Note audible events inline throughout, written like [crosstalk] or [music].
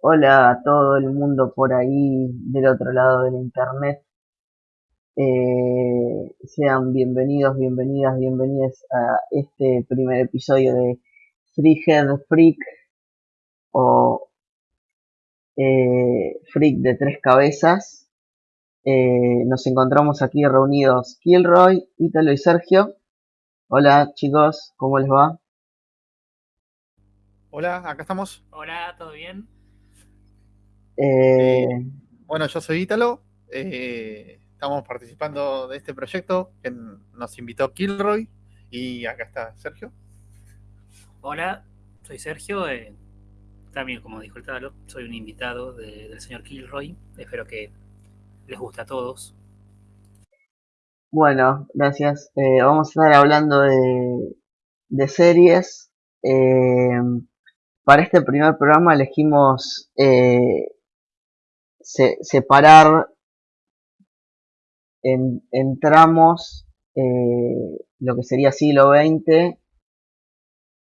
Hola a todo el mundo por ahí del otro lado del internet. Eh, sean bienvenidos, bienvenidas, bienvenidas a este primer episodio de Free Head Freak o eh, Freak de tres cabezas. Eh, nos encontramos aquí reunidos Kilroy, Ítalo y Sergio. Hola chicos, ¿cómo les va? Hola, acá estamos. Hola, ¿todo bien? Eh, Bueno, yo soy Ítalo. eh, estamos participando de este proyecto que nos invitó Kilroy. Y acá está Sergio. Hola, soy Sergio. eh, también, como dijo el Talo, soy un invitado de- del señor Kilroy. Espero que les guste a todos. Bueno, gracias. Eh, vamos a estar hablando de, de series. Eh, para este primer programa elegimos eh, se- separar en, en tramos eh, lo que sería siglo XX,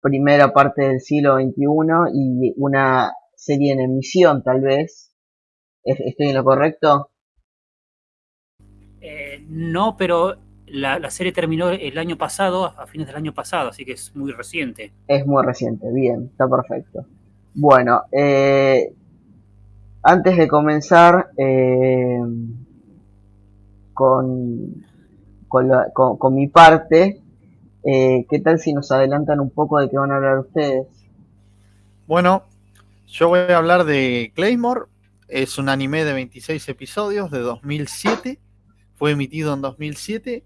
primera parte del siglo XXI y una serie en emisión tal vez. ¿Es- ¿Estoy en lo correcto? Eh, no, pero la, la serie terminó el año pasado, a fines del año pasado, así que es muy reciente. Es muy reciente, bien, está perfecto. Bueno, eh, antes de comenzar eh, con, con, mi parte, eh, ¿qué tal si nos adelantan un poco de qué van a hablar ustedes? Bueno, yo voy a hablar de Claymore. Es un anime de 26 episodios de 2007. Fue emitido en 2007.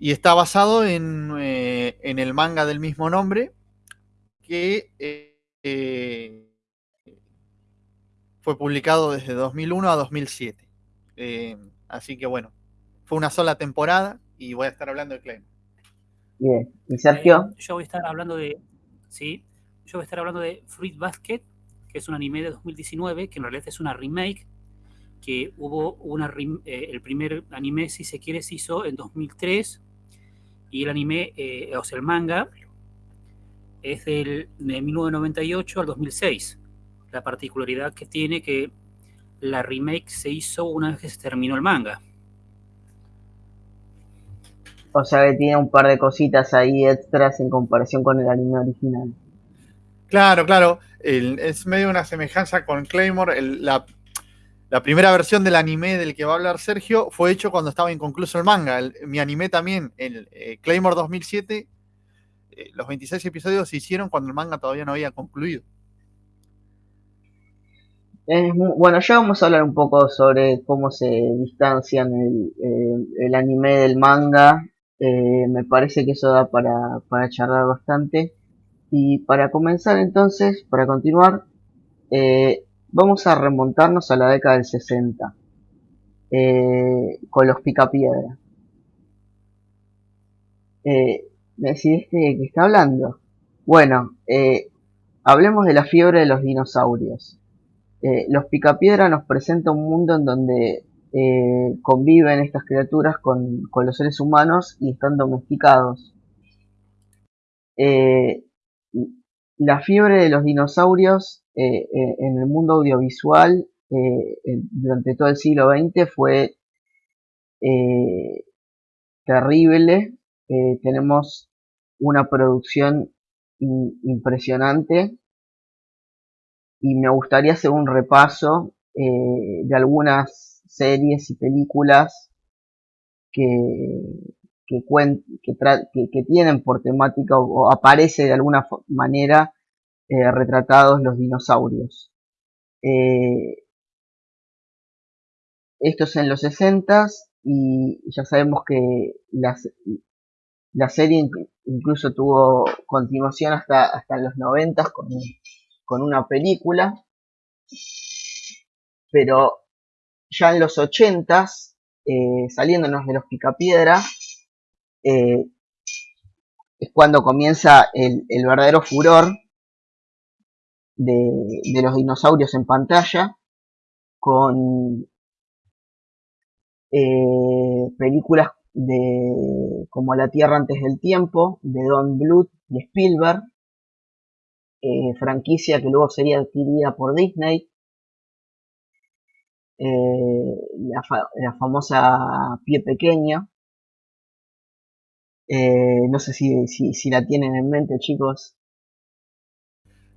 Y está basado en, eh, en el manga del mismo nombre. Que fue publicado desde 2001 a 2007. Eh, así que bueno, fue una sola temporada y voy a estar hablando de Claymore. Bien, ¿y Sergio? Eh, yo voy a estar hablando de. Sí, yo voy a estar hablando de Fruit Basket, que es un anime de 2019, que en realidad es una remake. Que hubo una. rem- eh, el primer anime, si se quiere, se hizo en 2003. Y el anime, eh, o sea, el manga, es del, de 1998 al 2006. La particularidad que tiene que la remake se hizo una vez que se terminó el manga. O sea que tiene un par de cositas ahí extras en comparación con el anime original. Claro, claro. el- es medio una semejanza con Claymore. el- la, la primera versión del anime del que va a hablar Sergio fue hecho cuando estaba inconcluso el manga. El- mi anime también, el eh, Claymore 2007, eh, los 26 episodios se hicieron cuando el manga todavía no había concluido. Bueno, ya vamos a hablar un poco sobre cómo se distancian el, anime del manga. Eh, me parece que eso da para, para charlar bastante. Y para comenzar entonces, para continuar, eh, vamos a remontarnos a la década del 60 eh, con los Picapiedra. Eh, ¿Me decidiste de qué está hablando? Bueno, hablemos de la fiebre de los dinosaurios. Eh, los Picapiedra nos presenta un mundo en donde eh, conviven estas criaturas con, los seres humanos y están domesticados. Eh, la fiebre de los dinosaurios en el mundo audiovisual durante todo el siglo XX fue terrible. Tenemos una producción impresionante y me gustaría hacer un repaso eh, de algunas series y películas que, que, que, tienen por temática o, o aparece de alguna manera eh, retratados los dinosaurios. Eh, esto es en los 60 y ya sabemos que las- la serie inc- incluso tuvo continuación hasta, hasta los 90 con, con una película, pero ya en los 80 eh, saliéndonos de los picapiedra, eh, es cuando comienza el, verdadero furor de, de los dinosaurios en pantalla, con eh, películas de como La Tierra antes del tiempo, de Don Bluth y Spielberg, eh, franquicia que luego sería adquirida por Disney. Eh, la, famosa Pie Pequeño. no sé si, si, la tienen en mente, chicos.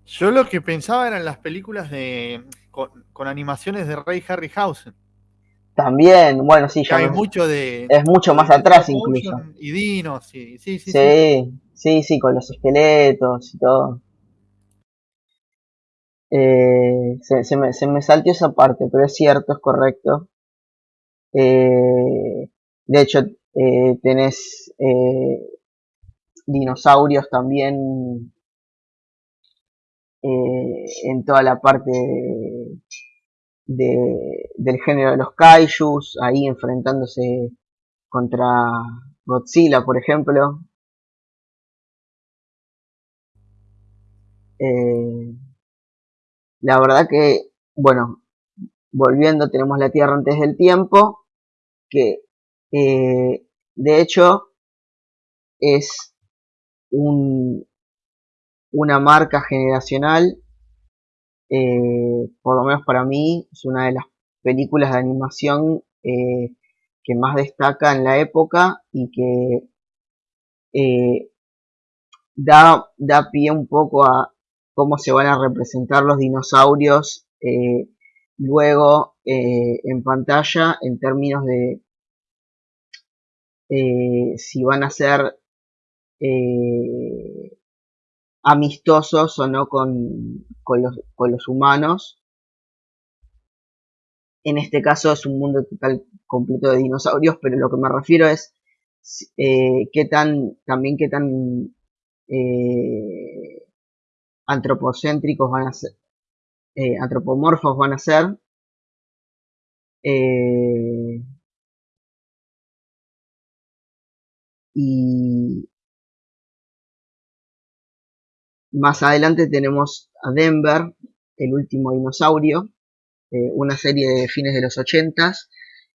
Yo lo que pensaba eran las películas de con, animaciones de Ray Harryhausen. También, bueno, sí, ya. Hay mucho de. Es mucho más atrás incluso. Y Dino, sí, sí, sí. Sí, sí, con los esqueletos y todo. Eh, se, me, se me esa parte, pero es cierto, es correcto. Eh, de hecho, eh, tenés dinosaurios también en toda la parte de, del género de los kaijus, ahí enfrentándose contra Godzilla, por ejemplo. Eh, la verdad que, bueno, volviendo, tenemos la Tierra antes del tiempo, que eh, de hecho es un, una marca generacional eh, por lo menos para mí, es una de las películas de animación eh, que más destaca en la época y que da, da pie un poco a cómo se van a representar los dinosaurios luego en pantalla en términos de si van a ser amistosos o no con, con, los, con los humanos. En este caso es un mundo total completo de dinosaurios, pero lo que me refiero es eh, qué tan, también qué tan eh, antropocéntricos van a ser, eh, antropomorfos van a ser. Eh, y Más adelante tenemos a Denver, el último dinosaurio, eh, una serie de fines de los 80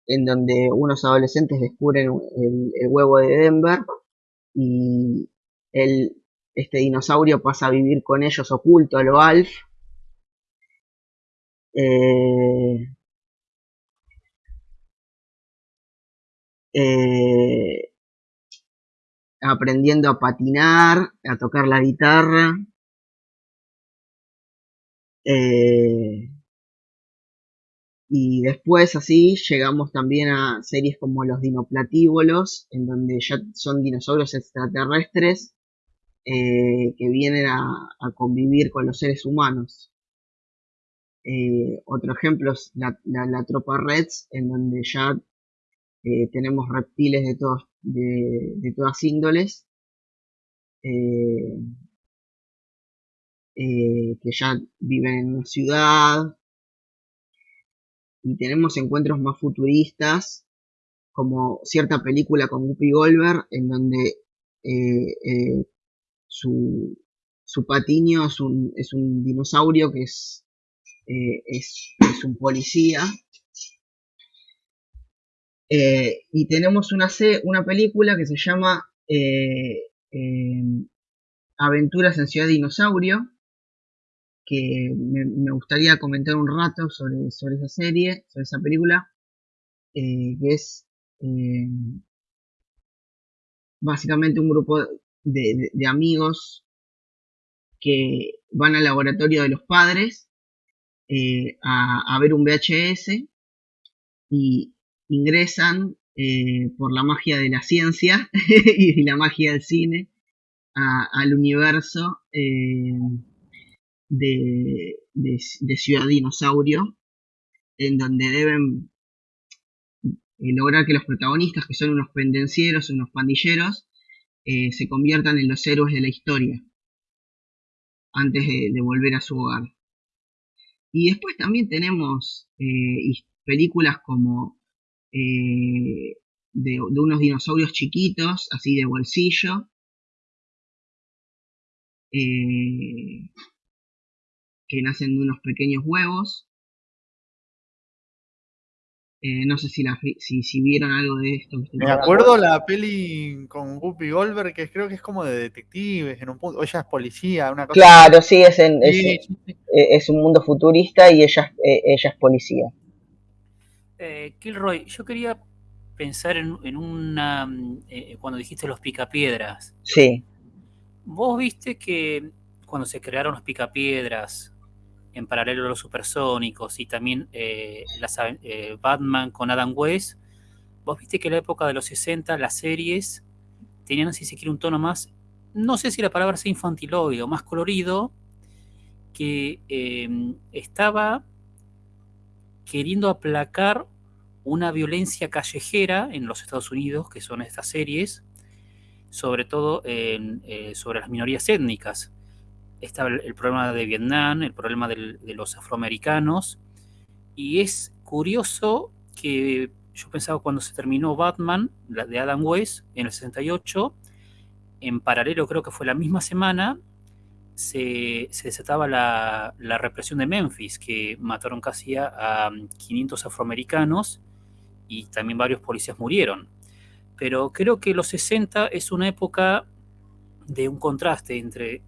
en donde unos adolescentes descubren el, huevo de Denver y el, este dinosaurio pasa a vivir con ellos oculto a lo Alf. Eh, eh, aprendiendo a patinar, a tocar la guitarra. Eh, y después así llegamos también a series como los dinoplatívolos, en donde ya son dinosaurios extraterrestres eh, que vienen a, convivir con los seres humanos. Eh, otro ejemplo es la, tropa Reds, en donde ya tenemos reptiles de todos de, todas índoles, eh, eh, que ya viven en una ciudad, y tenemos encuentros más futuristas, como cierta película con Guppy Goldberg, en donde eh, su, su patiño es un, es un dinosaurio que es, es, es un policía. Eh, y tenemos una, una película que se llama eh, em, Aventuras en Ciudad Dinosaurio, que me, gustaría comentar un rato sobre, sobre esa serie, sobre esa película, eh, que es em, básicamente un grupo de, amigos que van al laboratorio de los padres a, a, ver un VHS y ingresan eh, por la magia de la ciencia [laughs] y la magia del cine al universo eh, de, Ciudad Dinosaurio, en donde deben eh, lograr que los protagonistas, que son unos pendencieros, unos pandilleros, se conviertan en los héroes de la historia antes de, volver a su hogar. Y después también tenemos películas como eh, de, unos dinosaurios chiquitos, así de bolsillo, eh, que nacen de unos pequeños huevos. Eh, no sé si, la, si, si, vieron algo de esto. Me acuerdo la peli con Guppy Goldberg, que creo que es como de detectives, en un punto, ella es policía, una cosa Claro, sí, es, en, es, sí, sí. es, un mundo futurista y ella, ella es policía. Eh, Kilroy, yo quería pensar en, en una. Eh, cuando dijiste los picapiedras. Sí. Vos viste que cuando se crearon los picapiedras, en paralelo a los supersónicos y también eh, las, eh, Batman con Adam West, vos viste que en la época de los 60 las series tenían, si se quiere, un tono más, no sé si la palabra sea infantiloide o más colorido, que eh, estaba queriendo aplacar una violencia callejera en los Estados Unidos, que son estas series, sobre todo eh, sobre las minorías étnicas estaba el, problema de Vietnam, el problema de los afroamericanos, y es curioso que yo pensaba cuando se terminó Batman, la de Adam West, en el 68, en paralelo creo que fue la misma semana, se, se desataba la, la, represión de Memphis, que mataron casi a, a 500 afroamericanos y también varios policías murieron. Pero creo que los 60 es una época de un contraste entre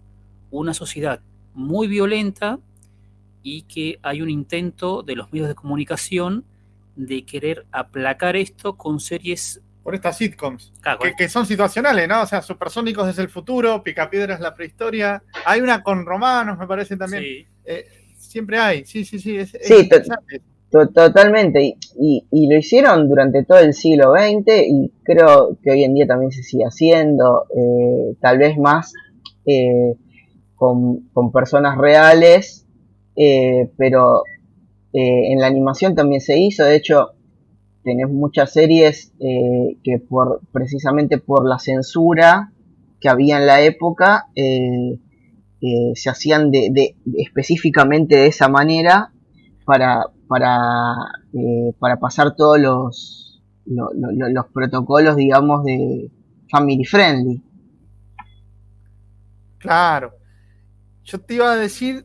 una sociedad muy violenta y que hay un intento de los medios de comunicación de querer aplacar esto con series... Por estas sitcoms, claro, que, que, son situacionales, ¿no? O sea, Supersónicos desde el futuro, Picapiedras la prehistoria. Hay una con romanos, me parece también. Sí. Eh, siempre hay, sí, sí, sí. Es, sí, es to totalmente. Y, y, y, lo hicieron durante todo el siglo XX y creo que hoy en día también se sigue haciendo, eh, tal vez más... Eh, con, con personas reales, eh, pero eh, en la animación también se hizo, de hecho tenés muchas series eh, que por precisamente por la censura que había en la época se hacían de, de, específicamente de esa manera para, para, para pasar todos los, lo, lo, los protocolos digamos de family friendly. Claro yo te iba a decir,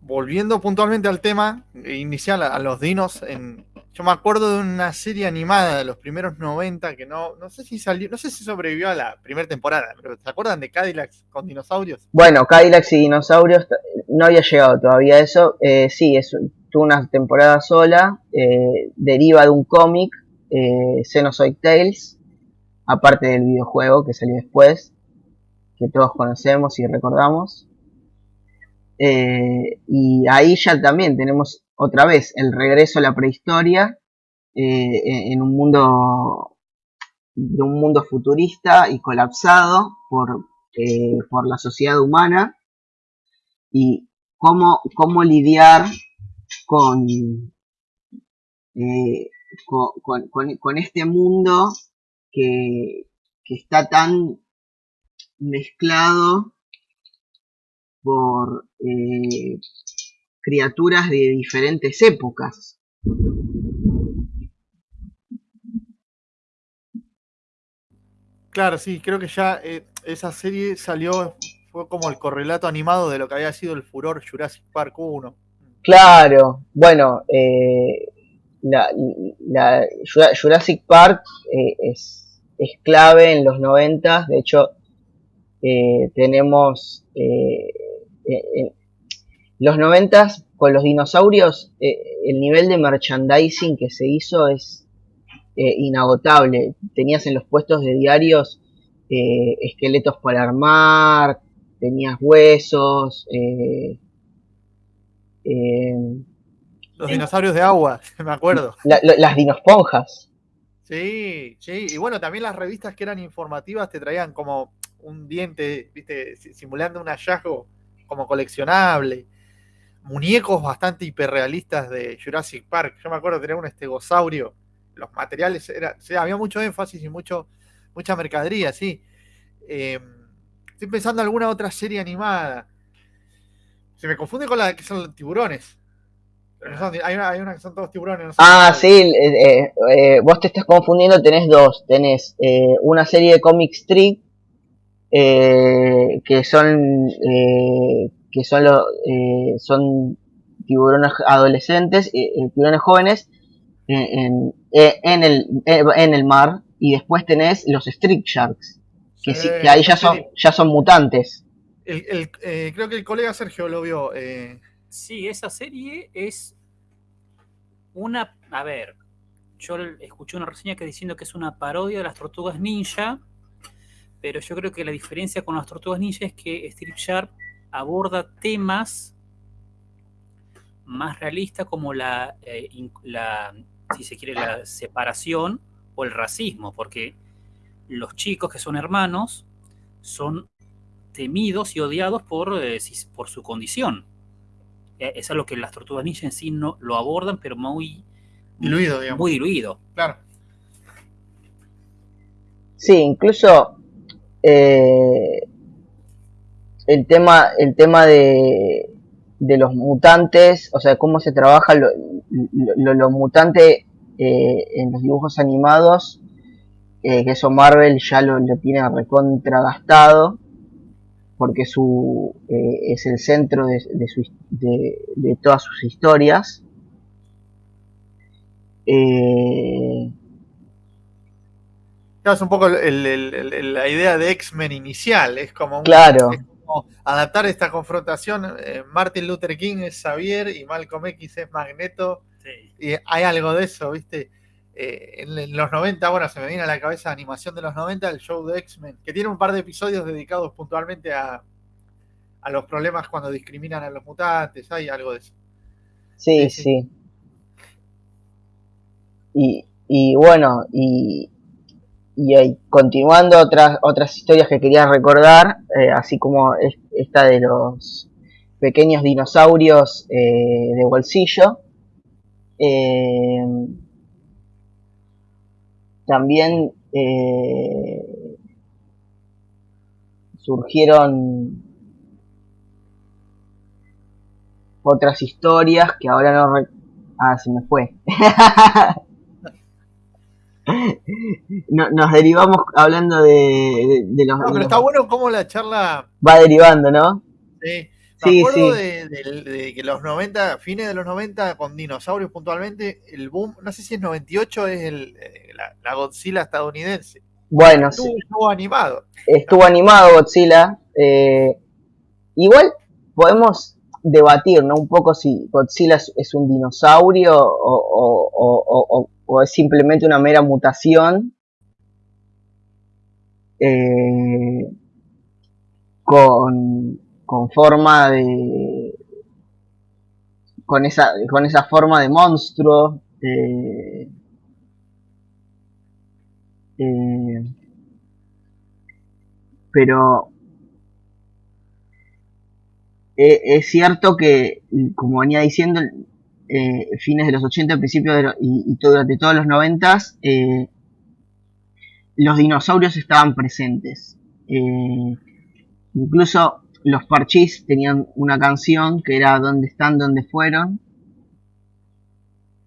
volviendo puntualmente al tema inicial, a los dinos, en, yo me acuerdo de una serie animada de los primeros 90 que no, no sé si salió, no sé si sobrevivió a la primera temporada, pero ¿se acuerdan de Cadillacs con dinosaurios? Bueno, Cadillacs y dinosaurios no había llegado todavía a eso, eh, sí, es tuvo una temporada sola, eh, deriva de un cómic, eh, Xenozoid Tales, aparte del videojuego que salió después, que todos conocemos y recordamos. Eh, y ahí ya también tenemos otra vez el regreso a la prehistoria eh, en un mundo de un mundo futurista y colapsado por, eh, por la sociedad humana y cómo, cómo lidiar con, con, con, con, este mundo que, que está tan mezclado por eh, criaturas de diferentes épocas. Claro, sí, creo que ya eh, esa serie salió, fue como el correlato animado de lo que había sido el furor Jurassic Park 1. Claro, bueno, eh, la, la, Jurassic Park eh, es, es, clave en los 90, de hecho eh, tenemos eh, eh, los noventas con los dinosaurios, eh, el nivel de merchandising que se hizo es eh, inagotable. Tenías en los puestos de diarios esqueletos para armar, tenías huesos. los dinosaurios de agua, [laughs] me acuerdo. La, la, las dinosponjas. Sí, sí, y bueno, también las revistas que eran informativas te traían como un diente, viste, simulando un hallazgo como coleccionable. Muñecos bastante hiperrealistas de Jurassic Park. Yo me acuerdo tener un estegosaurio. Los materiales, era, o sea, había mucho énfasis y mucho, mucha mercadería, sí. Eh, estoy pensando en alguna otra serie animada. Se me confunde con la que son los tiburones. Son, hay, una, hay, una, que son todos tiburones. No ah, sí, eh, eh, vos te estás confundiendo, tenés dos. Tenés eh, una serie de comic strip eh, que son eh, que son, lo, eh, son tiburones adolescentes, tiburones jóvenes, en, en, el, en el mar y después tenés los Street Sharks, que, sí, que ahí ya son, ya son mutantes. El, eh, creo que el colega Sergio lo vio. Eh. Sí, esa serie es una... A ver, yo escuché una reseña que diciendo que es una parodia de las tortugas ninja, pero yo creo que la diferencia con las tortugas ninja es que Street Shark aborda temas más realistas como la, eh, la, si se quiere, la separación o el racismo, porque los chicos que son hermanos son temidos y odiados por, eh, por su condición. Eh, eso es lo que las tortugas ninja en sí no lo abordan, pero muy diluido, digamos. Muy diluido. Claro. Sí, incluso eh, el tema, el tema de, de los mutantes, o sea, cómo se trabaja lo, lo, mutante en los dibujos animados, que eso Marvel ya lo, lo tiene recontragastado porque su, eh, es el centro de, de, todas sus historias. Eh, es un poco la idea de X-Men inicial, es como, claro. adaptar esta confrontación. Eh, Martin Luther King es Xavier y Malcolm X es Magneto. Y hay algo de eso, ¿viste? Eh, en, los 90, bueno, se me viene a la cabeza animación de los 90, el show de X-Men, que tiene un par de episodios dedicados puntualmente a, a los problemas cuando discriminan a los mutantes, hay algo de eso. Sí, sí. Y, y, bueno, y, y continuando otras, otras historias que quería recordar, eh, así como esta de los pequeños dinosaurios eh, de bolsillo. Eh, también surgieron otras historias que ahora no... Ah, se me fue. [laughs] nos derivamos hablando de, los... No, pero está bueno cómo la charla... Va derivando, ¿no? Sí. Me acuerdo De, que los 90, fines de los 90, con dinosaurios puntualmente, el boom, no sé si es 98, es el, eh, la, Godzilla estadounidense. Bueno, estuvo, animado. Estuvo animado Godzilla. Eh, igual podemos debatir, ¿no? Un poco si Godzilla es, un dinosaurio o, es simplemente una mera mutación. Eh, con, con forma de con esa con esa forma de monstruo eh, eh, pero eh, es cierto que como venía diciendo fines de los 80 principios y, durante todos los 90 los dinosaurios estaban presentes incluso los Parchís tenían una canción que era ¿Dónde están? ¿Dónde fueron?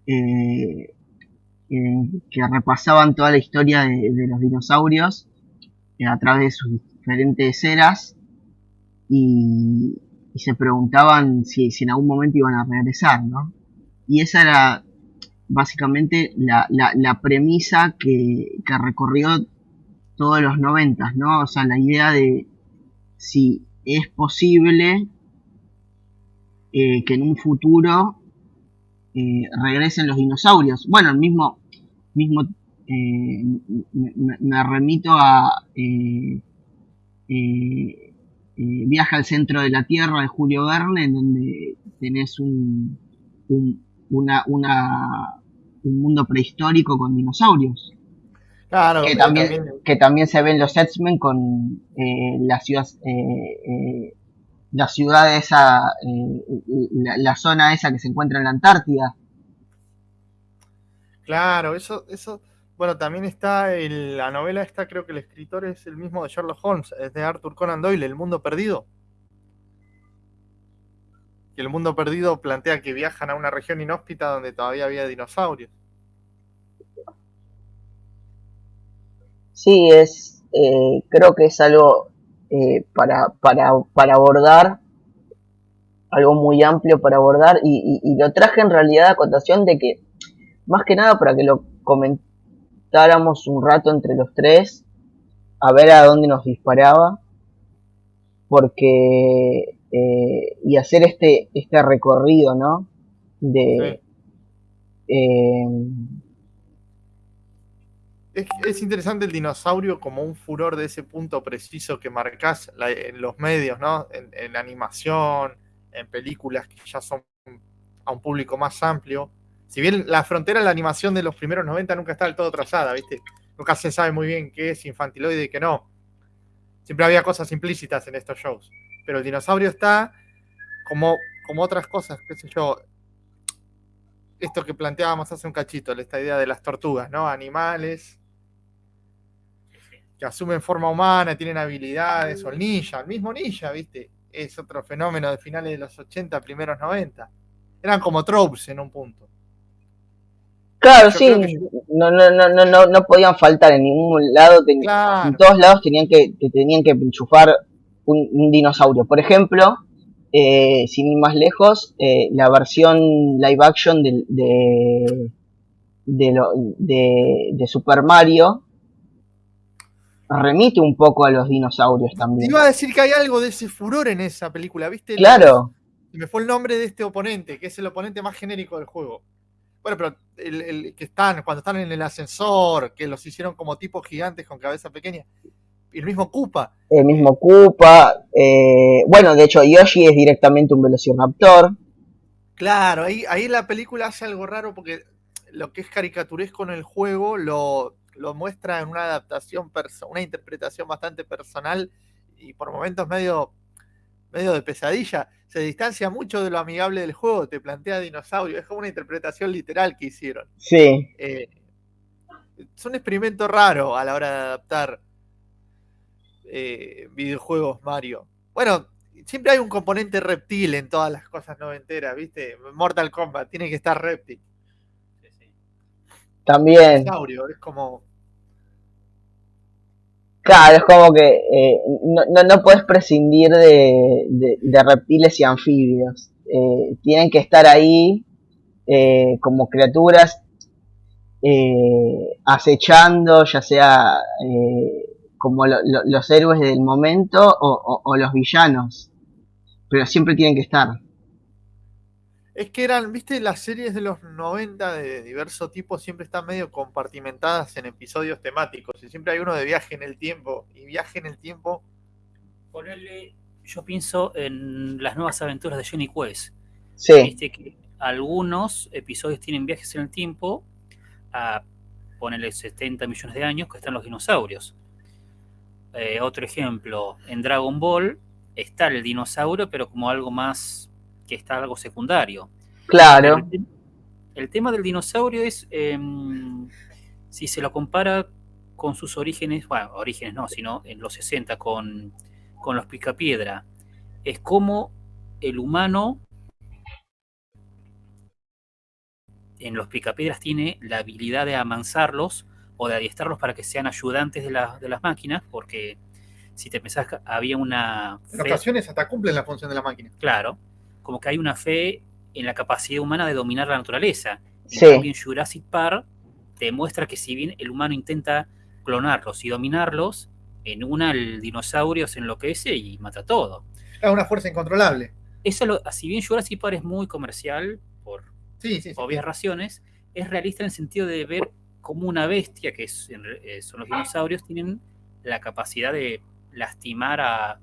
Eh, eh, que repasaban toda la historia de, los dinosaurios eh, a través de sus diferentes eras y, se preguntaban si, en algún momento iban a regresar, ¿no? Y esa era básicamente la, premisa que, que, recorrió todos los noventas, ¿no? O sea, la idea de si es posible eh, que en un futuro eh, regresen los dinosaurios. Bueno, el mismo, mismo eh, me, remito a Viaja al centro de la Tierra de Julio Verne, en donde tenés un, una, un mundo prehistórico con dinosaurios. Claro, que, también, que también se ven los X-Men con eh, la ciudad, eh, eh, la ciudad esa, la, zona esa que se encuentra en la Antártida. Claro, eso, eso, bueno, también está la novela esta, creo que el escritor es el mismo de Sherlock Holmes, es de Arthur Conan Doyle, El Mundo Perdido. Y el Mundo Perdido plantea que viajan a una región inhóspita donde todavía había dinosaurios. Sí, es, eh, creo que es algo eh, para, para, para abordar, algo muy amplio para abordar, y, lo traje en realidad a cotación de que más que nada para que lo comentáramos un rato entre los tres, a ver a dónde nos disparaba, porque eh, y hacer este este recorrido, ¿no? De eh, es, interesante el dinosaurio como un furor de ese punto preciso que marcas en los medios, ¿no? En, animación, en películas que ya son a un público más amplio. Si bien la frontera de la animación de los primeros 90 nunca está del todo trazada, ¿viste? Nunca se sabe muy bien qué es infantiloide y qué no. Siempre había cosas implícitas en estos shows. Pero el dinosaurio está como, como otras cosas, qué sé yo. Esto que planteábamos hace un cachito, esta idea de las tortugas, ¿no? Animales que asumen forma humana, tienen habilidades, o el ninja, el mismo ninja, ¿viste? Es otro fenómeno de finales de los 80, primeros 90. Eran como tropes en un punto. Claro, sí, no, no, no, no, no podían faltar en ningún lado, en todos lados tenían que, tenían que enchufar un, dinosaurio. Por ejemplo, eh, sin ir más lejos, eh, la versión live action de, de, de, de Super Mario remite un poco a los dinosaurios también. Iba a decir que hay algo de ese furor en esa película, ¿viste? Claro. Me fue el nombre de este oponente, que es el oponente más genérico del juego. Bueno, pero el, que están, cuando están en el ascensor, que los hicieron como tipos gigantes con cabeza pequeña. El mismo Koopa. El mismo Koopa. Eh, bueno, de hecho, Yoshi es directamente un velociraptor. Claro, ahí, ahí la película hace algo raro porque lo que es caricaturesco en el juego lo, lo muestra en una adaptación, una interpretación bastante personal y por momentos medio, medio de pesadilla. Se distancia mucho de lo amigable del juego, te plantea dinosaurio, es como una interpretación literal que hicieron. Sí. Eh, es un experimento raro a la hora de adaptar eh, videojuegos Mario. Bueno, siempre hay un componente reptil en todas las cosas noventeras, ¿viste? Mortal Kombat, tiene que estar reptil. También. Es como Claro, es como que eh, no, no, puedes prescindir de, reptiles y anfibios. Eh, tienen que estar ahí eh, como criaturas acechando, ya sea como los héroes del momento o los villanos. Pero siempre tienen que estar. Es que eran, viste, las series de los 90 de diverso tipo siempre están medio compartimentadas en episodios temáticos. Y siempre hay uno de viaje en el tiempo. Y viaje en el tiempo. Ponerle, yo pienso en las nuevas aventuras de Johnny Quest. Sí. Viste que algunos episodios tienen viajes en el tiempo a ponerle 70 millones de años que están los dinosaurios. Eh, otro ejemplo, en Dragon Ball está el dinosaurio, pero como algo más que está algo secundario. Claro. El, tema del dinosaurio es, em, si se lo compara con sus orígenes, bueno, orígenes no, sino en los 60 con, con los picapiedra, es como el humano en los picapiedras tiene la habilidad de amansarlos o de adiestrarlos para que sean ayudantes de, de las máquinas, porque si te pensás que había una... En ocasiones hasta cumplen la función de la máquina. Claro, como que hay una fe en la capacidad humana de dominar la naturaleza. Sí. En Jurassic Park demuestra que si bien el humano intenta clonarlos y dominarlos, en una el dinosaurio se enloquece y mata todo. Es una fuerza incontrolable. Eso, lo, si bien Jurassic Park es muy comercial, por obvias razones, es realista en el sentido de ver cómo una bestia, que es, eh, son los dinosaurios, tienen la capacidad de lastimar a,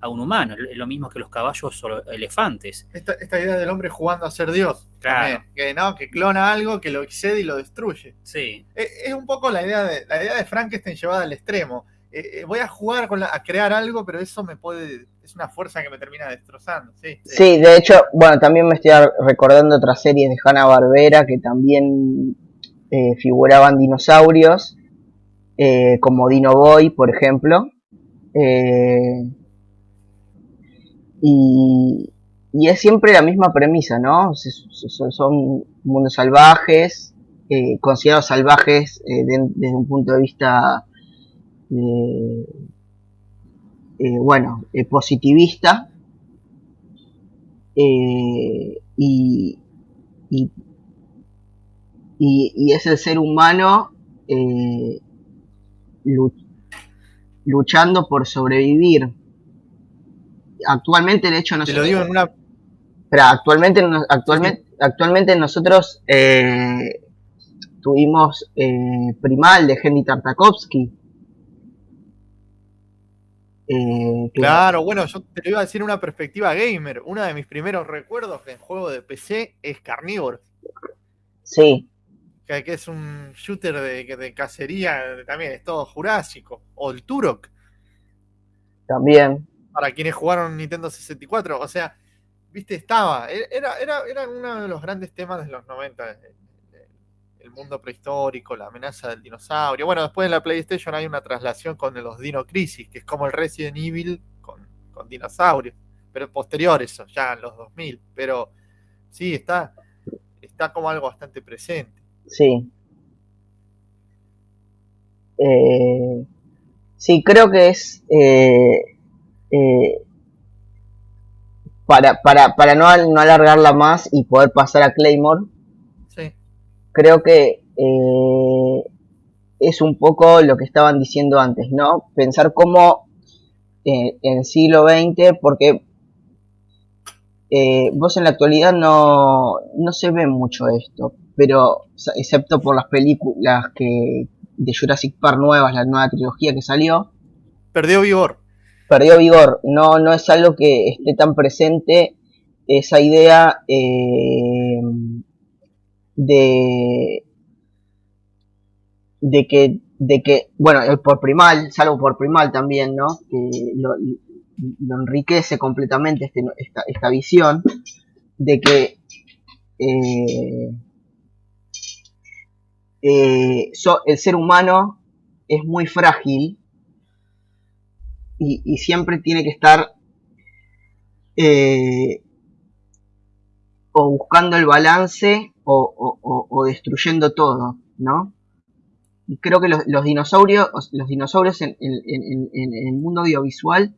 a un humano, es lo mismo que los caballos o elefantes. Esta, idea del hombre jugando a ser Dios, claro. que, ¿no? que clona algo, que lo excede y lo destruye. Sí. Es, un poco la idea de, la idea de Frankenstein llevada al extremo. Eh, eh, voy a jugar con a crear algo, pero eso me puede, es una fuerza que me termina destrozando. Sí, sí de hecho, bueno, también me estoy recordando otras series de Hanna Barbera que también eh, figuraban dinosaurios, como Dino Boy, por ejemplo. Eh, y, es siempre la misma premisa, ¿no? Son mundos salvajes, eh, considerados salvajes eh, desde un punto de vista, eh, bueno, positivista. Y, y, es el ser humano eh, luchando por sobrevivir. Actualmente, de hecho, nosotros... Te lo digo en una... Pero actualmente, actualmente, actualmente nosotros eh, tuvimos eh, Primal de Henry Tartakovsky. Eh, claro, bueno, yo te lo iba a decir una perspectiva gamer. Uno de mis primeros recuerdos en juego de PC es Carnivore. Sí. Que, es un shooter de, de, cacería, también es todo jurásico. O el Turok. También. Para quienes jugaron Nintendo 64. O sea, viste, estaba. Era, era, era uno de los grandes temas de los 90 el mundo prehistórico, la amenaza del dinosaurio. Bueno, después en la PlayStation hay una traslación con los Dino Crisis, que es como el Resident Evil con, dinosaurios, pero posterior eso, ya en los 2000. Pero sí, está, está como algo bastante presente. Sí. Eh, sí, creo que es... Eh, eh, para, para, para no, no alargarla más y poder pasar a Claymore, creo que eh, es un poco lo que estaban diciendo antes, ¿no? Pensar cómo eh, en el siglo XX, porque eh, vos en la actualidad no, no se ve mucho esto, pero excepto por las películas que de Jurassic Park nuevas, la nueva trilogía que salió. Perdió vigor. Perdió vigor, no, no es algo que esté tan presente esa idea eh, de, de que, de que, bueno, el por primal, salvo por primal también, ¿no? Que lo, enriquece completamente este, esta, esta, visión de que eh, eh, el ser humano es muy frágil y, siempre tiene que estar eh, o buscando el balance o, destruyendo todo, ¿no? Y creo que los, dinosaurios, los dinosaurios en, el mundo audiovisual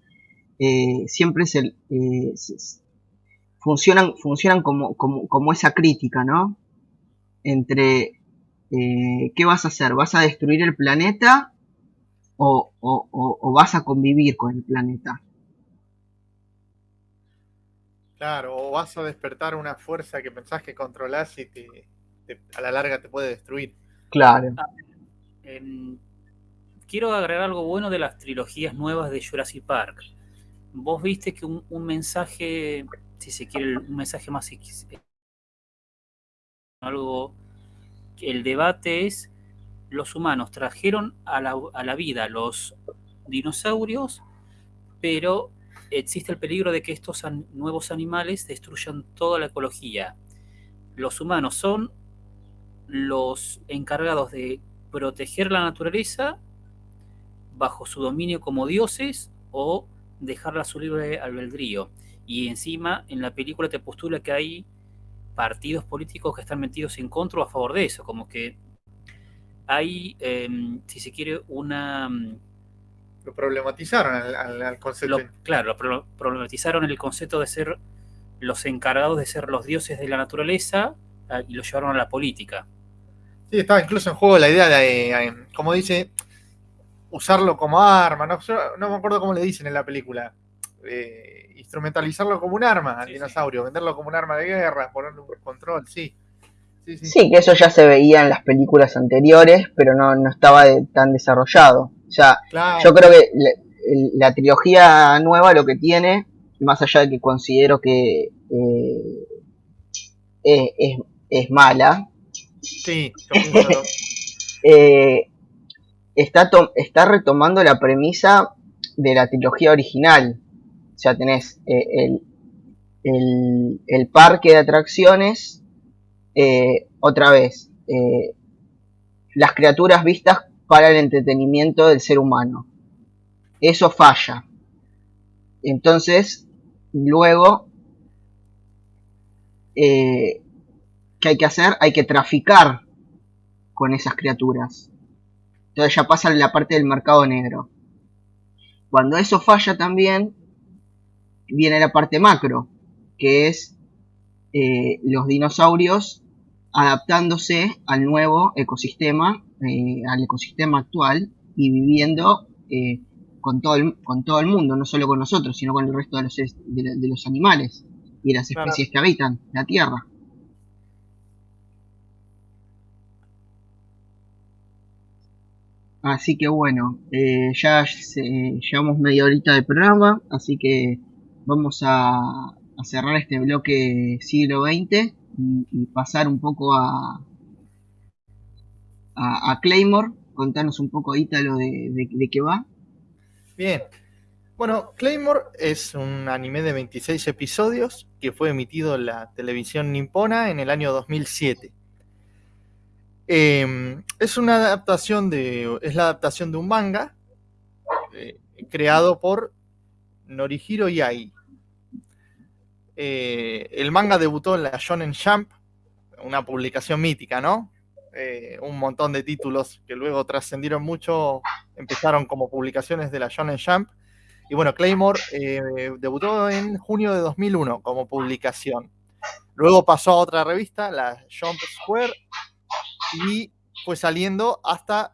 eh, siempre funcionan como, como, esa crítica, ¿no? Entre eh, qué vas a hacer, ¿vas a destruir el planeta o, o vas a convivir con el planeta? Claro, o vas a despertar una fuerza que pensás que controlás y te, a la larga te puede destruir. Claro. Ah, em, quiero agregar algo bueno de las trilogías nuevas de Jurassic Park. Vos viste que un, mensaje, si se quiere, un mensaje más algo el debate es los humanos trajeron a la, vida los dinosaurios, pero existe el peligro de que estos nuevos animales destruyan toda la ecología. Los humanos son los encargados de proteger la naturaleza bajo su dominio como dioses o dejarla a su libre albedrío. Y encima en la película te postula que hay partidos políticos que están metidos en contra o a favor de eso, como que hay, em, si se quiere, una lo problematizaron al, concepto. claro, lo problematizaron el concepto de ser los encargados de ser los dioses de la naturaleza ah, y lo llevaron a la política. Sí, estaba incluso en juego la idea de, eh, como dice, usarlo como arma. No, no me acuerdo cómo le dicen en la película. Eh, instrumentalizarlo como un arma al dinosaurio, venderlo como un arma de guerra, ponerle un control, sí. Sí, que eso ya se veía en las películas anteriores, pero no, no estaba tan desarrollado. O sea, yo creo que la, trilogía nueva lo que tiene, más allá de que considero que eh, es, mala, [laughs] eh, está, está retomando la premisa de la trilogía original. Sea, tenés eh, el, el, parque de atracciones, otra vez, las criaturas vistas para el entretenimiento del ser humano. Eso falla. Entonces, luego, eh, ¿qué hay que hacer? Hay que traficar con esas criaturas. Entonces ya pasa la parte del mercado negro. Cuando eso falla también, viene la parte macro, que es eh, los dinosaurios adaptándose al nuevo ecosistema, eh, al ecosistema actual y viviendo eh, con, todo el, con todo el mundo, no solo con nosotros, sino con el resto de los, de, los animales y las especies que habitan la Tierra. Así que bueno, eh, ya llevamos media horita de programa, así que vamos a, cerrar este bloque siglo XX y, pasar un poco a, Claymore. Contanos un poco, Ítalo, de, de, qué va. Bien. Bueno, Claymore es un anime de 26 episodios que fue emitido en la televisión nipona en el año 2007. Em, es una adaptación de. Es la adaptación de un manga eh, creado por Norihiro Yai. Eh, el manga debutó en la Shonen Jump, una publicación mítica, ¿no? Eh, un montón de títulos que luego trascendieron mucho, empezaron como publicaciones de la Shonen Jump. Y bueno, Claymore debutó en junio de 2001 como publicación. Luego pasó a otra revista, la Jump Square, y fue saliendo hasta